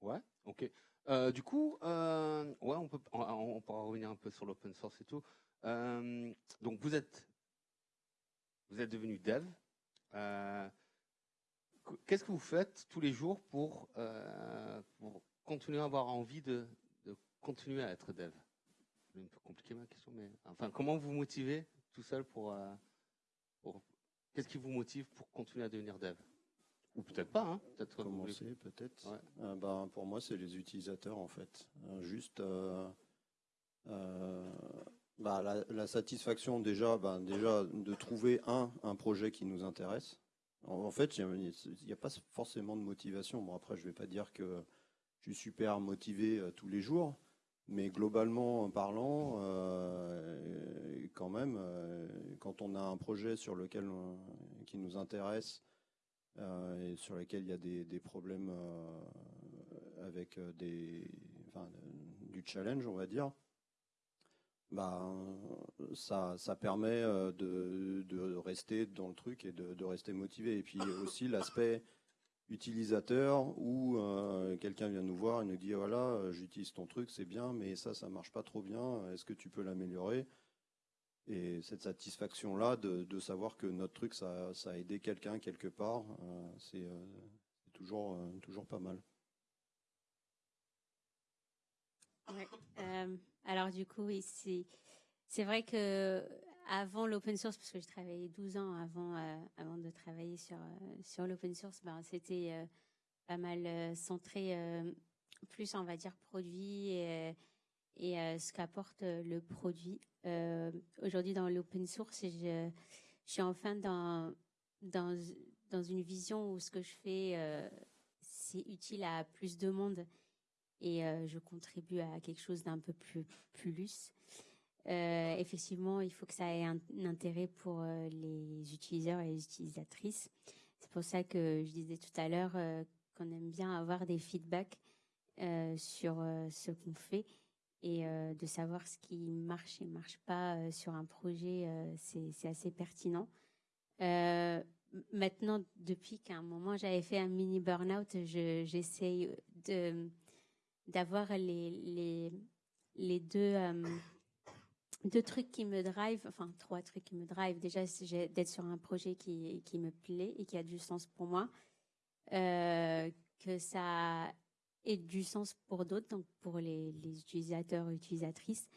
Ouais, ok. Euh, du coup, euh, ouais, on, peut, on, pourra revenir un peu sur l'open source et tout. donc, vous êtes, vous êtes devenu dev. Qu'est-ce que vous faites tous les jours pour, pour continuer à avoir envie de, de, continuer à être dev? Un peu compliqué ma question, mais enfin, comment vous motivez tout seul pour, pour Qu'est-ce qui vous motive pour continuer à devenir dev? Ou peut-être pas, hein
peut-être Commencer, peut-être. Euh, ben, pour moi, c'est les utilisateurs, en fait. Euh, juste euh, bah, la, satisfaction, déjà, ben, déjà de trouver un, un projet qui nous intéresse. En, fait, il n'y a, pas forcément de motivation. Bon, après, je ne vais pas dire que je suis super motivé tous les jours, mais globalement parlant, euh, quand même, euh, quand on a un projet sur lequel qui nous intéresse euh, et sur lequel il y a des, problèmes avec des, du challenge, on va dire, bah, ça, ça permet de, rester dans le truc et de, de rester motivé. Et puis aussi l'aspect utilisateur où euh, quelqu'un vient nous voir et nous dit voilà, euh, j'utilise ton truc, c'est bien, mais ça, ça marche pas trop bien. Est-ce que tu peux l'améliorer? Et cette satisfaction-là de, de, savoir que notre truc, ça, a aidé quelqu'un quelque part, euh, c'est toujours, toujours pas mal.
Alors du coup, oui, c'est vrai que avant l'open source, parce que j'ai travaillé 12 ans avant, euh, avant de travailler sur, euh, l'open source, ben, c'était euh, pas mal centré plus, on va dire, produit et, ce qu'apporte le produit. Aujourd'hui, dans l'open source, je, suis enfin dans une vision où ce que je fais, c'est utile à plus de monde et je contribue à quelque chose d'un peu plus plus. Euh, effectivement, il faut que ça ait un, intérêt pour euh, les utilisateurs et les utilisatrices. C'est pour ça que je disais tout à l'heure euh, qu'on aime bien avoir des feedbacks sur ce qu'on fait et de savoir ce qui marche et marche pas sur un projet, c'est assez pertinent. maintenant, depuis qu'à un moment j'avais fait un mini burn-out, j'essaye d'avoir les deux deux trucs qui me drive, enfin trois trucs qui me drive. Déjà, c'est d'être sur un projet qui, qui me plaît et qui a du sens pour moi, euh, que ça ait du sens pour d'autres, donc pour les, utilisateurs et utilisatrices.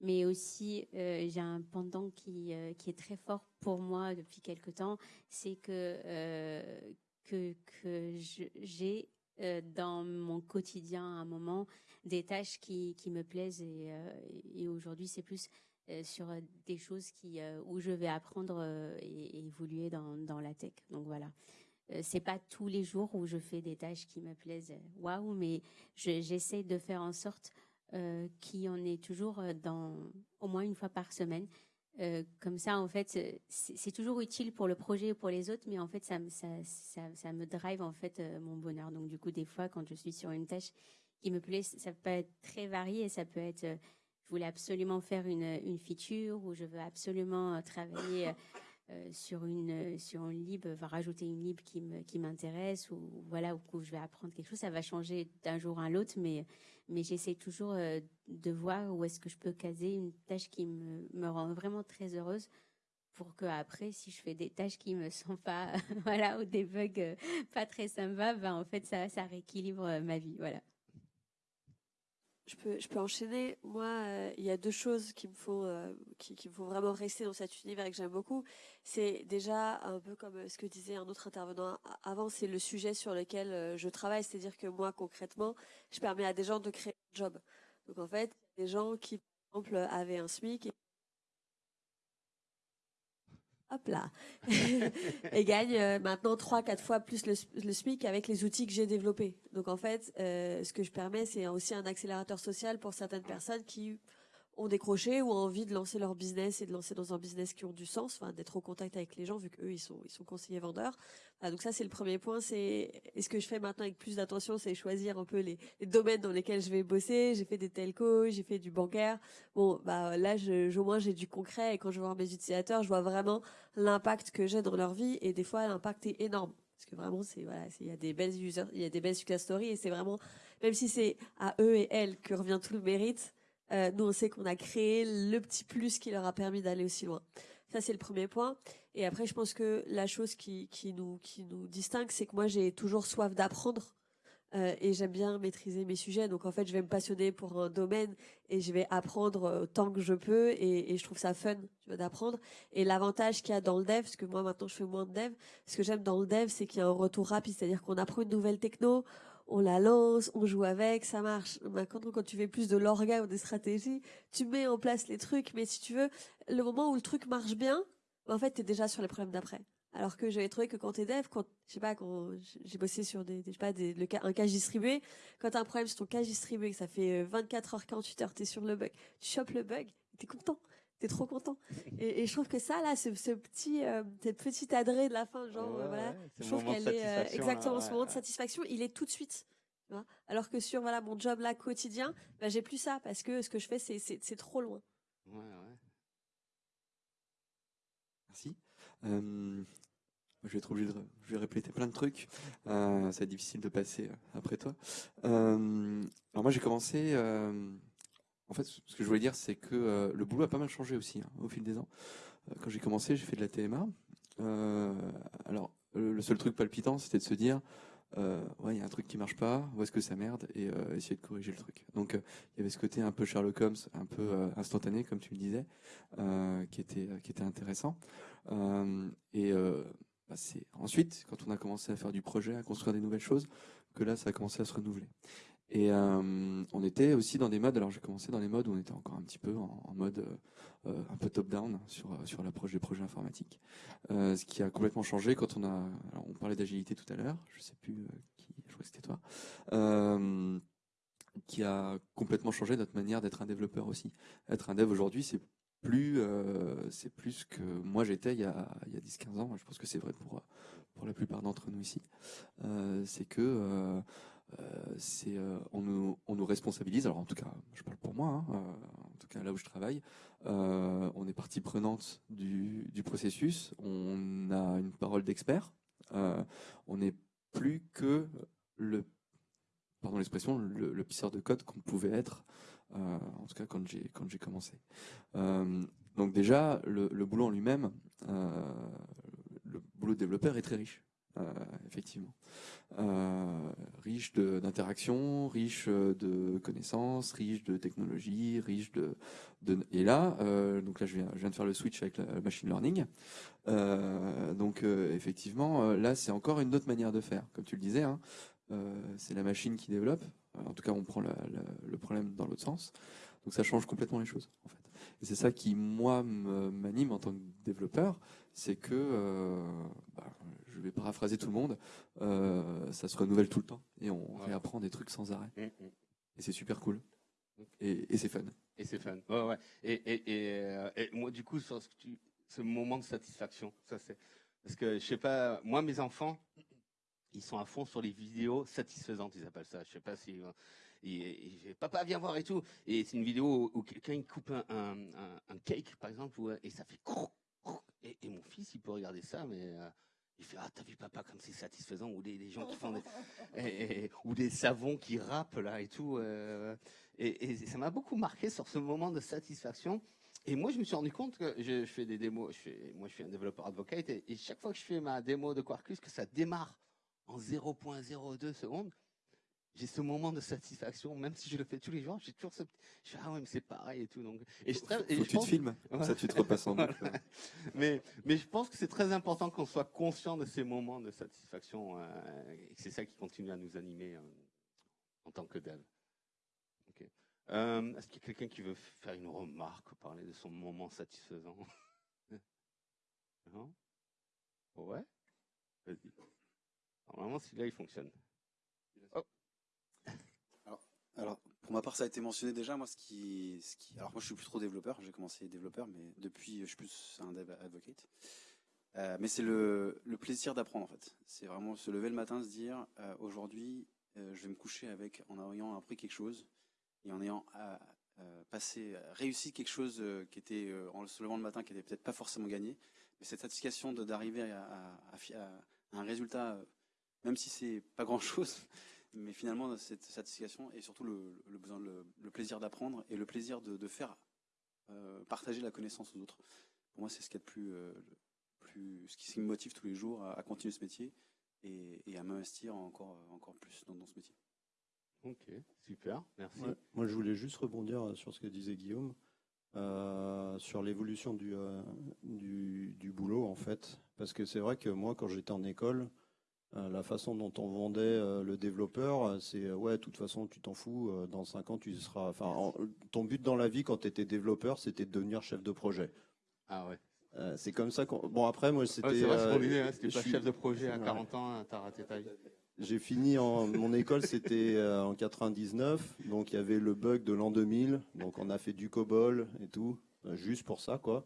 Mais aussi, euh, j'ai un pendant qui, euh, qui est très fort pour moi depuis quelque temps, c'est que, que, que j'ai dans mon quotidien à un moment des tâches qui, qui me plaisent et, et aujourd'hui c'est plus sur euh, des choses qui euh, où je vais apprendre et, évoluer dans, dans la tech. Donc voilà. c'est pas tous les jours où je fais des tâches qui me plaisent, waouh, mais j'essaie de faire en sorte euh, qu'il y en ait toujours dans au moins une fois par semaine. Euh, comme ça, en fait, c'est toujours utile pour le projet ou pour les autres, mais en fait, ça, ça, ça, me drive en fait mon bonheur. Donc, du coup, des fois, quand je suis sur une tâche qui me plaît, ça peut être très varié, et ça peut être je voulais absolument faire une, une feature ou je veux absolument euh, travailler euh, sur une sur une lib, va rajouter une lib qui me qui m'intéresse ou voilà où je vais apprendre quelque chose. Ça va changer d'un jour à l'autre, mais mais j'essaie toujours euh, de voir où est-ce que je peux caser une tâche qui me, me rend vraiment très heureuse pour que après, si je fais des tâches qui me sont pas, voilà, ou des bugs pas très sympas, ben en fait ça, ça rééquilibre ma vie, voilà
je peux, je peux enchaîner. Moi, euh, il y a deux choses qui me font, euh, qui, me font vraiment rester dans cet univers et que j'aime beaucoup. C'est déjà un peu comme euh, ce que disait un autre intervenant avant, c'est le sujet sur lequel je travaille. C'est-à-dire que moi, concrètement, je permets à des gens de créer un job. Donc en fait, des gens qui, par exemple, avaient un SMIC hop là, et gagne euh, maintenant 3-4 fois plus le, le, SMIC avec les outils que j'ai développés. Donc en fait, euh, ce que je permets, c'est aussi un accélérateur social pour certaines personnes qui ont décroché ou ont envie de lancer leur business et de lancer dans un business qui ont du sens, enfin d'être au contact avec les gens vu qu'eux ils sont ils sont conseillers vendeurs. donc ça c'est le premier point. C'est et ce que je fais maintenant avec plus d'attention, c'est choisir un peu les, les, domaines dans lesquels je vais bosser. J'ai fait des telcos, j'ai fait du bancaire. Bon bah là je, au moins j'ai du concret et quand je vois mes utilisateurs, je vois vraiment l'impact que j'ai dans leur vie et des fois l'impact est énorme parce que vraiment c'est voilà il y a des belles users, il y a des belles success stories et c'est vraiment même si c'est à eux et elles que revient tout le mérite euh, nous, on sait qu'on a créé le petit plus qui leur a permis d'aller aussi loin. Ça, c'est le premier point. Et après, je pense que la chose qui, nous, distingue, c'est que moi, j'ai toujours soif d'apprendre. Euh, et j'aime bien maîtriser mes sujets. Donc en fait, je vais me passionner pour un domaine et je vais apprendre euh, autant que je peux. Et, et je trouve ça fun d'apprendre. Et l'avantage qu'il y a dans le dev, parce que moi maintenant je fais moins de dev, ce que j'aime dans le dev, c'est qu'il y a un retour rapide. C'est-à-dire qu'on apprend une nouvelle techno, on la lance, on joue avec, ça marche. Quand, quand tu fais plus de l'orga ou des stratégies, tu mets en place les trucs, mais si tu veux, le moment où le truc marche bien, en fait, t'es déjà sur les problèmes d'après. Alors que j'avais trouvé que quand t'es dev, quand, pas, quand j'ai bossé sur des, je sais pas, des, un cache distribué, quand t'as un problème sur ton cache distribué, ça fait 24 euh, heures, 48 heures, t'es sur le bug, tu chopes le bug, t'es content t'es trop content. Et, et, je trouve que ça, là, ce, ce petit, euh, cette petite adresse de la fin, genre, voilà, je trouve qu'elle est euh, exactement ce moment de satisfaction, il est tout de suite. Alors que sur voilà mon job là quotidien, bah, j'ai plus ça parce que ce que je fais, c'est c'est trop loin.
Ouais, ouais. Merci. Euh, je vais être obligé de je vais répéter plein de trucs. Euh, ça va être difficile de passer après toi. Euh, alors moi j'ai commencé. euh, en fait, ce que je voulais dire, c'est que euh, le boulot a pas mal changé aussi hein, au fil des ans. Euh, Quand j'ai commencé, j'ai fait de la TMA. Euh, alors, le seul truc palpitant, c'était de se dire, ouais, il y a un truc qui marche pas, où est-ce que ça merde, et essayer de corriger le truc. Donc, il y avait ce côté un peu Sherlock Holmes, un peu instantané, comme tu le disais, qui était intéressant. Et bah, c'est ensuite, quand on a commencé à faire du projet, à construire des nouvelles choses, que là, ça a commencé à se renouveler. Et euh, on était aussi dans des modes. Alors j'ai commencé dans les modes où on était encore un petit peu en, mode euh, euh, un peu top-down sur sur l'approche des projets informatiques. Ce qui a complètement changé quand on a. Alors on parlait d'agilité tout à l'heure. Je sais plus qui. Je crois que c'était toi. Qui a complètement changé notre manière d'être un développeur aussi. Être un dev aujourd'hui, c'est plus euh, c'est plus que moi j'étais il y a y a 10-15 ans. Je pense que c'est vrai pour pour la plupart d'entre nous ici. C'est que c'est euh, on nous on nous responsabilise. Alors en tout cas, je parle pour moi. hein, euh, en tout cas là où je travaille, euh, on est partie prenante du processus. On a une parole d'expert. Euh, on n'est plus que le pardon l'expression le, pisseur de code qu'on pouvait être. euh, en tout cas quand j'ai quand j'ai commencé. Euh, donc déjà le, boulot en lui-même, euh, le boulot de développeur est très riche. Euh, effectivement, Euh, riche d'interactions, riche euh, de connaissances, riche de technologies, riche de, et là, donc là je viens, de faire le switch avec la machine learning. Donc effectivement, là c'est encore une autre manière de faire, comme tu le disais. hein. C'est la machine qui développe. En tout cas, on prend le problème dans l'autre sens. Donc ça change complètement les choses, en fait. Et c'est ça qui, moi, me- m'anime en tant que développeur, c'est que, euh, bah, je vais paraphraser tout le monde, euh, ça se renouvelle tout le temps et on
Ouais.
réapprend des trucs sans arrêt.
Mm, mm.
Et c'est super cool. Et, et c'est fun.
Et c'est fun. Ouais, ouais. Et, euh, et moi, du coup, sur ce, que tu- ce moment de satisfaction, ça c'est. Parce que, je sais pas, moi, mes enfants, ils sont à fond sur les vidéos satisfaisantes, ils appellent ça. Je sais pas si. euh, et, et- papa, viens voir et tout. Et c'est une vidéo où, où quelqu'un il coupe un, un, un- un cake, par exemple, et ça fait. croc. Et, et mon fils, il peut regarder ça, mais. euh, il fait ah t'as vu papa comme c'est satisfaisant ou des, des gens qui font des, et- et- ou des savons qui rappent là et tout euh, et, ça m'a beaucoup marqué sur ce moment de satisfaction et moi je me suis rendu compte que je, je fais des démos je fais, moi je suis un développeur advocate et chaque fois que je fais ma démo de Quarkus que ça démarre en 0.02 secondes j'ai ce moment de satisfaction même si je le fais tous les jours j'ai toujours ce petit- je fais ah ouais mais c'est pareil et tout donc et je, et je
tu te filmes, ça tu te repasses en boucle.
Voilà. mais, mais je pense que c'est très important qu'on soit conscient de ces moments de satisfaction euh, et que c'est ça qui continue à nous animer euh, en tant que dev. Euh, Est-ce qu'il y a quelqu'un qui veut faire une remarque, parler de son moment satisfaisant? Non? Ouais? Vas-y. Normalement, celui-là, il fonctionne.
Alors, pour ma part, ça a été mentionné déjà. Moi, ce qui, alors moi, je suis plus trop développeur. J'ai commencé développeur, mais depuis, je suis plus un dev advocate. Euh, mais c'est le, plaisir d'apprendre, en fait. C'est vraiment se lever le matin, se dire, euh, aujourd'hui, euh, je vais me coucher avec, en ayant appris quelque chose et en ayant passé, réussi quelque chose qui était, en se levant le matin, qui était peut-être pas forcément gagné. Mais cette satisfaction d'arriver à, à- un résultat, même si c'est pas grand chose, mais finalement cette satisfaction et surtout le, le besoin, le, le plaisir d'apprendre et le plaisir de, de faire euh, partager la connaissance aux autres. Pour moi, c'est ce qui est le plus, euh, plus, ce qui, me motive tous les jours à, à continuer ce métier et, et à m'investir encore, encore plus dans, dans ce métier.
Ok, super, merci.
Ouais. Moi, je voulais juste rebondir sur ce que disait Guillaume, euh, sur l'évolution du, euh, du, du boulot, en fait. Parce que c'est vrai que moi, quand j'étais en école, euh, la façon dont on vendait euh, le développeur, euh, c'est euh, ouais, de toute façon, tu t'en fous, euh, dans 5 ans, tu seras. Enfin, ton but dans la vie quand tu étais développeur, c'était de devenir chef de projet.
Ah ouais.
Euh, c'est comme ça qu'on. Bon, après, moi, c'était.
Ouais, c'est vrai
euh,
hein, c'était pas
suis-
chef de projet à
Ouais.
40 ans, t'as raté ta vie.
J'ai fini en mon école, c'était euh, en 99, donc il y avait le bug de l'an 2000, donc on a fait du COBOL et tout, euh, juste pour ça quoi.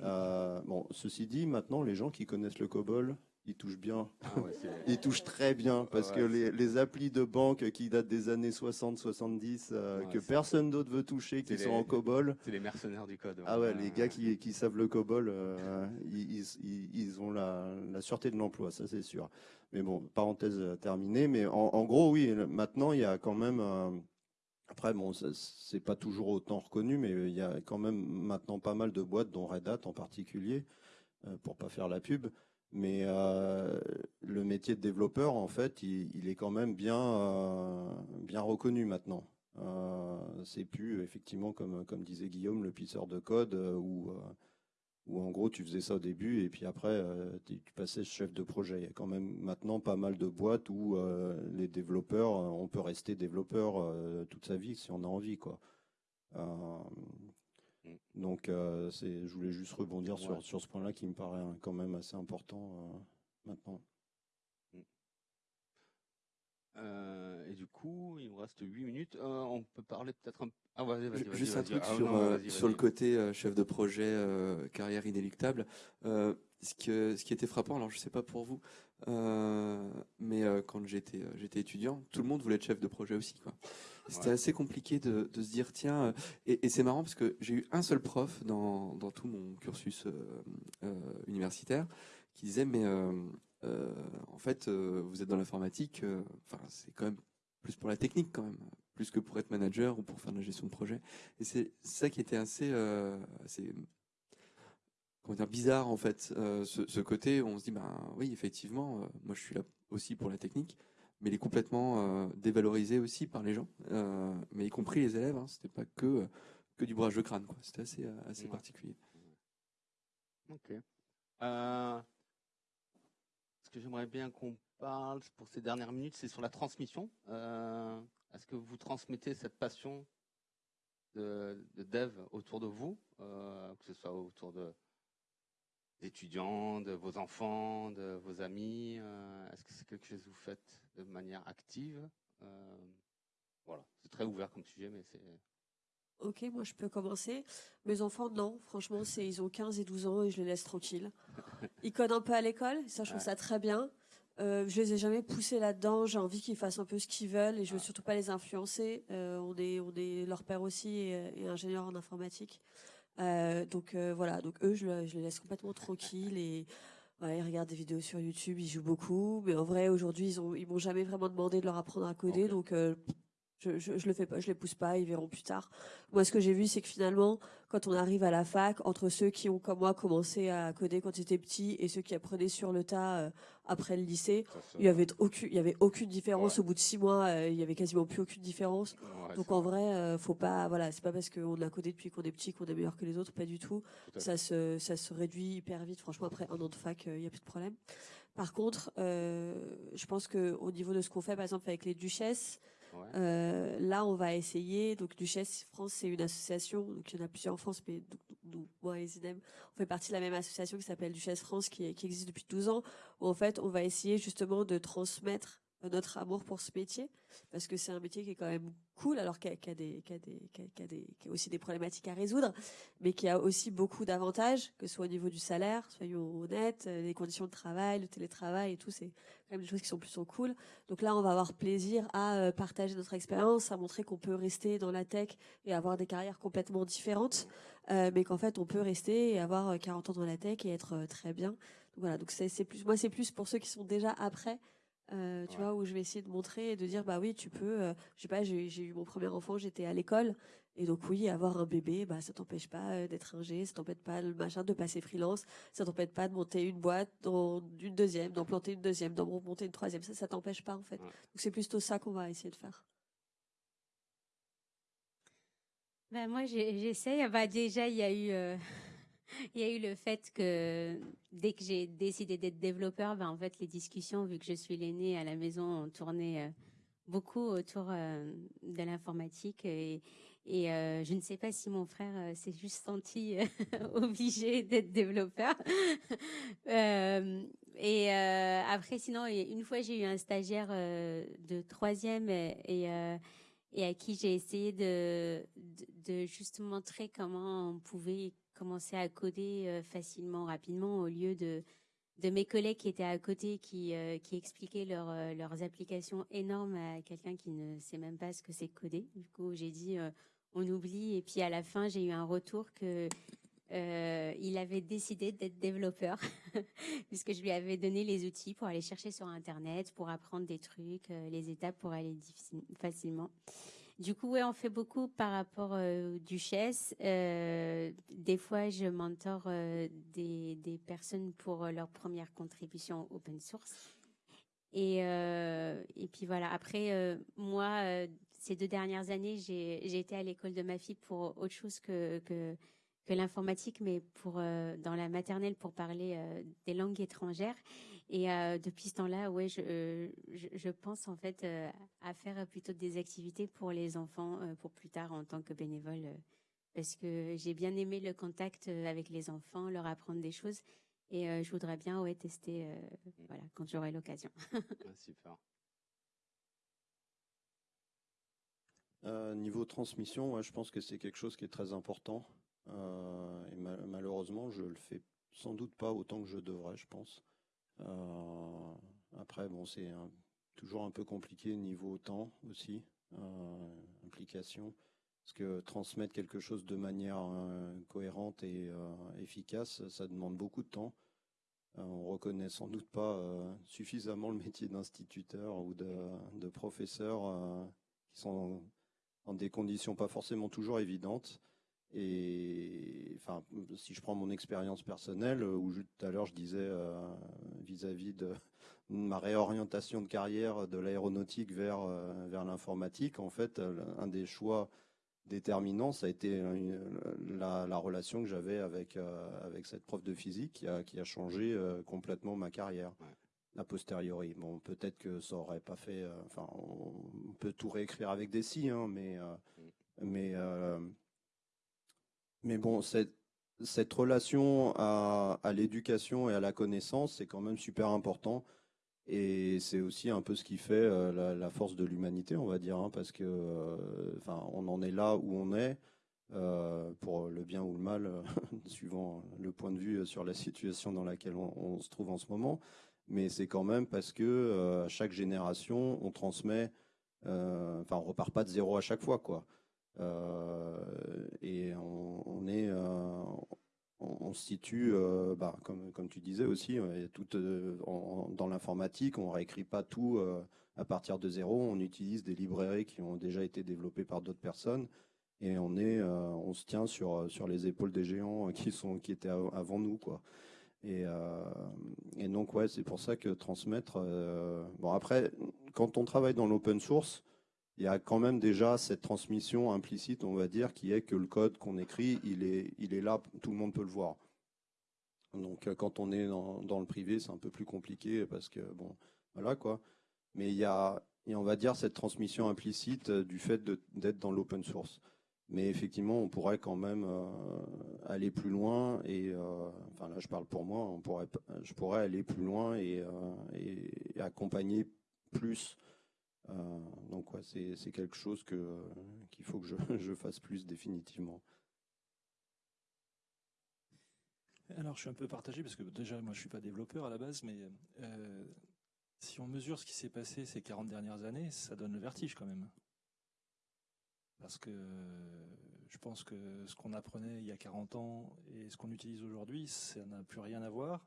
Euh, bon, ceci dit, maintenant, les gens qui connaissent le COBOL, ils touchent bien.
Ah ouais,
ils touchent très bien parce
Ouais,
que les, les applis de banque qui datent des années 60-70, euh,
Ouais,
que personne d'autre veut toucher, qui sont en COBOL.
C'est les mercenaires du code.
Ah ouais, les gars qui, qui savent le COBOL, euh, ils, ils- ils- ils ont la, la sûreté de l'emploi, ça c'est sûr. Mais bon, parenthèse terminée. Mais en, en gros, oui, maintenant il y a quand même. euh, après, bon, c'est pas toujours autant reconnu, mais il y a quand même maintenant pas mal de boîtes, dont Red Hat en particulier, pour pas faire la pub. Mais euh, le métier de développeur, en fait, il, est quand même bien, euh, bien reconnu maintenant. Euh, c'est plus effectivement comme comme disait Guillaume le pisseur de code où où en gros tu faisais ça au début et puis après tu passais chef de projet. Il y a quand même maintenant pas mal de boîtes où les développeurs, on peut rester développeur toute sa vie si on a envie quoi. Euh, donc euh, je voulais juste rebondir
Ouais.
sur sur ce point-là qui me paraît hein, quand même assez important euh, maintenant.
Coup, il nous reste 8 minutes. Euh, on peut parler peut-être un Ah,
Juste un truc
Ah,
sur,
non,
euh, sur le côté euh, chef de projet, carrière inéluctable. Ce, que, ce qui était frappant, alors je sais pas pour vous, mais quand j'étais j'étais étudiant, tout le monde voulait être chef de projet aussi. quoi. C'était
Ouais.
assez compliqué de, de se dire, tiens, et, et c'est marrant parce que j'ai eu un seul prof dans, dans tout mon cursus euh, euh, universitaire qui disait, mais euh, en fait, vous êtes dans l'informatique, enfin, c'est quand même plus pour la technique quand même, plus que pour être manager ou pour faire de la gestion de projet. Et c'est ça qui était assez, euh, assez comment dire, bizarre en fait, euh, ce, ce côté où on se dit, ben oui, effectivement, euh, moi je suis là aussi pour la technique, mais il est complètement dévalorisé aussi par les gens, mais y compris les élèves, hein, c'était pas que, que du bourrage de crâne, quoi. C'était assez, assez
Ouais.
particulier.
Ok. Ce que j'aimerais bien qu'on parle pour ces dernières minutes, c'est sur la transmission. Euh, Est-ce que vous transmettez cette passion de, de dev autour de vous, euh, que ce soit autour de d'étudiants, de vos enfants, de vos amis euh, Est-ce que c'est quelque chose que vous faites de manière active Voilà, c'est très ouvert comme sujet, mais c'est
Ok, moi je peux commencer. Mes enfants, non. Franchement, c'est ils ont 15 et 12 ans et je les laisse tranquilles. Ils codent un peu à l'école, ça je trouve
Ouais.
ça très bien. Euh, je les ai jamais poussés là-dedans. J'ai envie qu'ils fassent un peu ce qu'ils veulent et je veux surtout pas les influencer. Euh, on est, on est leur père aussi et, et ingénieur en informatique. Euh, donc euh, voilà, donc eux, je, le- je les laisse complètement tranquilles et ouais, ils regardent des vidéos sur YouTube, ils jouent beaucoup. Mais en vrai, aujourd'hui, ils ont, ils m'ont jamais vraiment demandé de leur apprendre à coder, donc je, je, je le fais pas, je les pousse pas, ils verront plus tard. Moi, ce que j'ai vu, c'est que finalement, quand on arrive à la fac, entre ceux qui ont, comme moi, commencé à coder quand ils étaient petits et ceux qui apprenaient sur le tas euh, après le lycée, il y avait aucune, il y avait aucune différence. Au bout de six mois, euh, il y avait quasiment plus aucune différence.
Ouais,
Donc en vrai, euh, faut pas, voilà, c'est pas parce qu'on a codé depuis qu'on est petit qu'on est meilleur que les autres, pas du tout. Ça se, ça se réduit hyper vite. Franchement, après un an de fac, il y a plus de problème. Par contre, euh, je pense que au niveau de ce qu'on fait, par exemple avec les duchesses, Euh, là, on va essayer. Donc, Duchesse France, c'est une association. Donc, il y en a plusieurs en France, mais nous, moi et Zinem, on fait partie de la même association qui s'appelle Duchesse France, qui, qui existe depuis 12 ans. Où en fait, on va essayer justement de transmettre notre amour pour ce métier, parce que c'est un métier qui est quand même cool, alors qu'il y a, des, a des, a- des, qu'il y a aussi des problématiques à résoudre, mais qui a aussi beaucoup d'avantages, que ce soit au niveau du salaire, soyons honnêtes, euh, les conditions de travail, le télétravail et tout, c'est quand même des choses qui sont plutôt cool. Donc là, on va avoir plaisir à euh, partager notre expérience, à montrer qu'on peut rester dans la tech et avoir des carrières complètement différentes, euh, mais qu'en fait, on peut rester et avoir euh, 40 ans dans la tech et être euh, très bien. Donc voilà, donc c'est plus, moi, c'est plus pour ceux qui sont déjà après. Euh, tu vois, où je vais essayer de montrer et de dire, bah oui, tu peux, euh, je sais pas, j'ai eu mon premier enfant, j'étais à l'école, et donc oui, avoir un bébé, bah ça t'empêche pas euh, d'être ingé, ça t'empêche pas le machin de passer freelance, ça t'empêche pas de monter une boîte, dans une deuxième, d'en planter une deuxième, d'en monter une troisième, ça, ça t'empêche pas en fait. Donc c'est plutôt ça qu'on va essayer de faire.
Ben, moi, j'essaye. Bah, déjà, il y a eu, euh, il y a eu le fait que dès que j'ai décidé d'être développeur, ben, en fait, les discussions, vu que je suis l'aînée à la maison, ont tourné euh, beaucoup autour euh, de l'informatique. Et, euh, je ne sais pas si mon frère s'est juste senti obligé d'être développeur. Et après, sinon, une fois, j'ai eu un stagiaire de troisième et, à qui j'ai essayé de, de juste montrer comment on pouvait commencé à coder facilement, rapidement, au lieu de de mes collègues qui étaient à côté, qui, qui expliquaient leur, leurs applications énormes à quelqu'un qui ne sait même pas ce que c'est coder. Du coup, j'ai dit, on oublie. Et puis à la fin, j'ai eu un retour que euh, il avait décidé d'être développeur puisque je lui avais donné les outils pour aller chercher sur Internet, pour apprendre des trucs, euh, les étapes pour aller facilement. Du coup, ouais, on fait beaucoup par rapport euh, duchesse. Euh, des fois, je mentor euh, des, personnes pour leur première contribution open source. Et, et puis voilà. Après, moi, ces deux dernières années, j'ai été à l'école de ma fille pour autre chose que, que que l'informatique, mais pour euh, dans la maternelle pour parler euh, des langues étrangères. Et euh, depuis ce temps-là, ouais, je, je, je, pense en fait à faire plutôt des activités pour les enfants pour plus tard en tant que bénévole, parce que j'ai bien aimé le contact avec les enfants, leur apprendre des choses. Et je voudrais bien ouais, tester voilà, quand j'aurai l'occasion.
super.
niveau transmission, ouais, je pense que c'est quelque chose qui est très important. Euh, et malheureusement, je le fais sans doute pas autant que je devrais, je pense. Euh, après, bon, c'est toujours un peu compliqué niveau temps aussi, euh, implication, parce que transmettre quelque chose de manière cohérente et efficace, ça demande beaucoup de temps. on reconnaît sans doute pas suffisamment le métier d'instituteur ou de professeur qui sont dans des conditions pas forcément toujours évidentes. Et enfin, si je prends mon expérience personnelle, euh, où tout à l'heure je disais euh, vis-à-vis de ma réorientation de carrière de l'aéronautique vers euh, vers l'informatique, en fait, un des choix déterminants, ça a été la, la relation que j'avais avec avec cette prof de physique qui a qui a changé complètement ma carrière. A posteriori, bon, peut-être que ça aurait pas fait. enfin, on, peut tout réécrire avec des si, hein, mais mm. mais mais bon, cette, relation à, l'éducation et à la connaissance, c'est quand même super important. Et c'est aussi un peu ce qui fait euh, la, force de l'humanité, on va dire, hein, parce que, euh, on en est là où on est, euh, pour le bien ou le mal, suivant le point de vue sur la situation dans laquelle on, se trouve en ce moment. Mais c'est quand même parce que chaque génération, on transmet, enfin, on repart pas de zéro à chaque fois, quoi. Euh, et on, est, euh, on, se situe, euh, bah, comme, comme tu disais aussi, tout, dans l'informatique, on réécrit pas tout à partir de zéro. On utilise des librairies qui ont déjà été développées par d'autres personnes et on est, on se tient sur sur les épaules des géants qui sont qui étaient avant nous, quoi. Et, et donc ouais, c'est pour ça que transmettre. Bon après, quand on travaille dans l'open source, il y a quand même déjà cette transmission implicite, on va dire, qui est que le code qu'on écrit, il est, là, tout le monde peut le voir. Donc euh, quand on est dans, le privé, c'est un peu plus compliqué parce que bon, voilà quoi. Mais il y a, et on va dire cette transmission implicite euh, du fait d'être dans l'open source. Mais effectivement, on pourrait quand même euh, aller plus loin et, enfin là, je parle pour moi, on pourrait, je pourrais aller plus loin et, accompagner plus donc ouais, c'est quelque chose que qu'il faut que je, je, fasse plus définitivement.
Alors je suis un peu partagé parce que déjà moi je suis pas développeur à la base, mais euh, si on mesure ce qui s'est passé ces 40 dernières années, ça donne le vertige quand même. Parce que je pense que ce qu'on apprenait il y a 40 ans et ce qu'on utilise aujourd'hui, ça n'a plus rien à voir.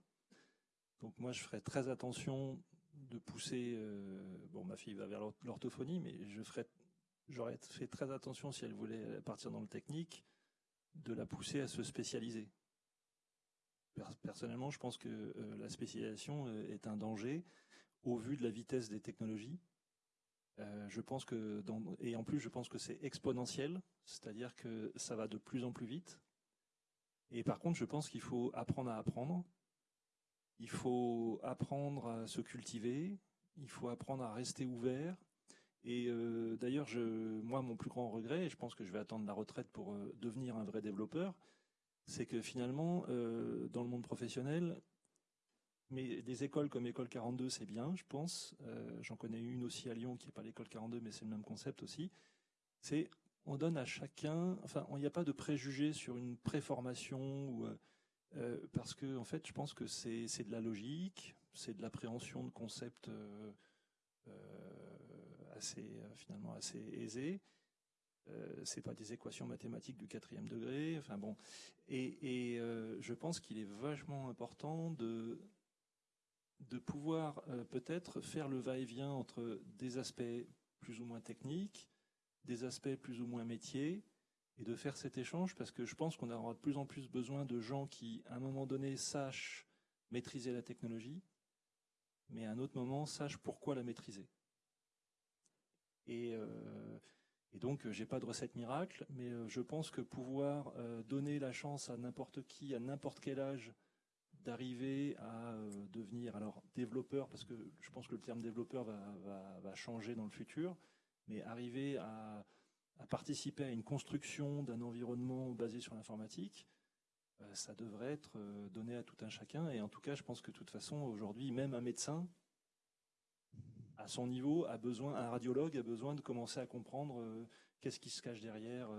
Donc moi je ferai très attention de pousser. Euh, bon, ma fille va vers l'orthophonie, mais je ferais, j'aurais fait très attention si elle voulait partir dans le technique, de la pousser à se spécialiser. Personnellement, je pense que euh, la spécialisation euh, est un danger au vu de la vitesse des technologies. je pense que et en plus, je pense que c'est exponentiel, c'est-à-dire que ça va de plus en plus vite. Et par contre, je pense qu'il faut apprendre à apprendre il faut apprendre à se cultiver, il faut apprendre à rester ouvert. Et euh, d'ailleurs, moi, mon plus grand regret, et je pense que je vais attendre la retraite pour euh, devenir un vrai développeur, c'est que finalement, euh, dans le monde professionnel, mais des écoles comme École 42, c'est bien, je pense. J'en connais une aussi à Lyon qui n'est pas l'école 42, mais c'est le même concept aussi. C'est on donne à chacun, enfin, il n'y a pas de préjugés sur une préformation ou euh, parce que en fait, je pense que c'est de la logique, c'est de l'appréhension de concepts euh, assez finalement assez aisés. Euh, c'est pas des équations mathématiques du quatrième degré. Enfin bon, et, je pense qu'il est vachement important de pouvoir peut-être faire le va-et-vient entre des aspects plus ou moins techniques, des aspects plus ou moins métiers, et de faire cet échange parce que je pense qu'on aura de plus en plus besoin de gens qui, à un moment donné, sachent maîtriser la technologie, mais à un autre moment, sachent pourquoi la maîtriser. Et, euh, et donc, j'ai pas de recette miracle, mais euh, je pense que pouvoir euh, donner la chance à n'importe qui, à n'importe quel âge, d'arriver à euh, devenir alors développeur, parce que je pense que le terme développeur va, changer dans le futur, mais arriver à, participer à une construction d'un environnement basé sur l'informatique, euh, ça devrait être euh, donné à tout un chacun. Et en tout cas, je pense que de toute façon, aujourd'hui, même un médecin, à son niveau, a besoin, un radiologue a besoin de commencer à comprendre euh, qu'est-ce qui se cache derrière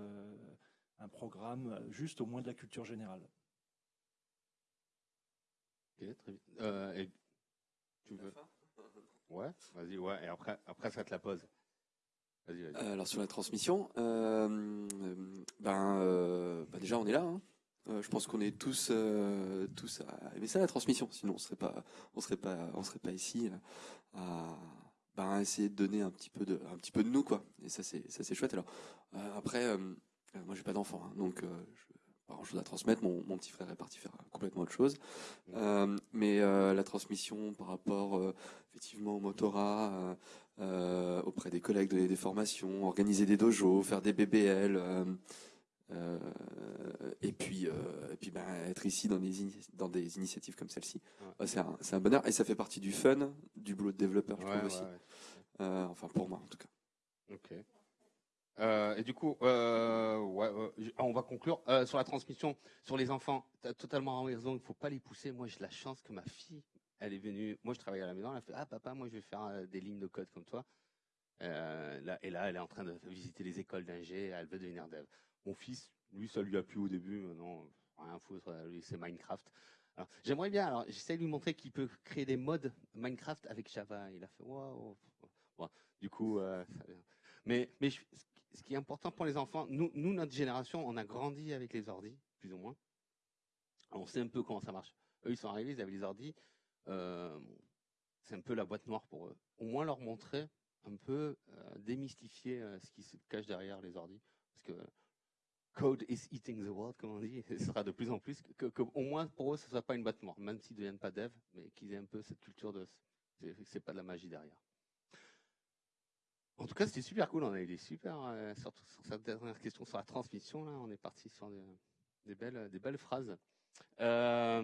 un programme, juste au moins de la culture générale.
Ok, très vite. tu veux Ouais, vas-y, ouais. Et après, après ça te la pose.
Euh, alors sur la transmission, euh, ben, euh, ben, déjà on est là. Hein. je pense qu'on est tous tous à aimer ça la transmission. Sinon on serait pas on serait pas on serait pas ici à ben, essayer de donner un petit peu de un petit peu de nous quoi. Et ça c'est ça c'est chouette. Alors après moi j'ai pas d'enfant hein, donc pas grand chose à transmettre. Mon, mon, petit frère est parti faire complètement autre chose. mais la transmission par rapport effectivement au motorat, euh, auprès des collègues, donner des formations, organiser des dojos, faire des BBL, euh, euh, et puis, et puis ben, être ici dans des, dans des initiatives comme celle-ci. c'est un, un, bonheur et ça fait partie du fun, du boulot de développeur, je trouve aussi. enfin, pour moi en tout cas.
Ok. Et du coup, ouais, on va conclure sur la transmission sur les enfants. Tu as totalement raison, il faut pas les pousser. Moi, j'ai la chance que ma fille elle est venue, moi je travaille à la maison, elle a fait Ah papa, moi je vais faire euh, des lignes de code comme toi. Euh, là, et là, elle est en train de visiter les écoles d'ingé, elle veut devenir dev. Mon fils, lui, ça lui a plu au début, non, rien foutre, lui c'est Minecraft. J'aimerais bien, alors j'essaie de lui montrer qu'il peut créer des modes Minecraft avec Java. Il a fait waouh. du coup, euh, mais, mais ce qui est important pour les enfants, nous, notre génération, on a grandi avec les ordis, plus ou moins. On sait un peu comment ça marche. Eux, ils sont arrivés, ils avaient les ordis. Euh, c'est un peu la boîte noire pour eux. Au moins leur montrer un peu, euh, démystifier euh, ce qui se cache derrière les ordis. Parce que code is eating the world, comme on dit, ce sera de plus en plus, au moins pour eux, ce ne soit pas une boîte noire, même s'ils ne deviennent pas dev, mais qu'ils aient un peu cette culture de c'est pas de la magie derrière. En tout cas, c'était super cool. On a eu des super, surtout sur cette dernière question sur la transmission. Là, on est parti sur des, belles, des belles phrases. ça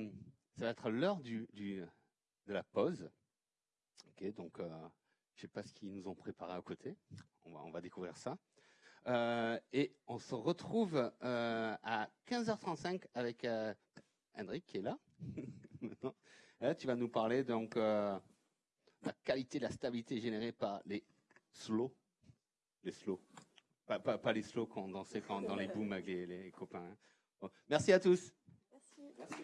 va être l'heure du, de la pause. Ok, donc euh, je sais pas ce qu'ils nous ont préparé à côté. On va, on va découvrir ça. Euh, et on se retrouve euh, à 15h35 avec euh, Hendrik qui est là. tu vas nous parler donc la qualité, de la stabilité générée par les slow, les slow, pas, les slow qu'on dansait dans les booms avec les, copains. Hein. Merci à tous.
Merci.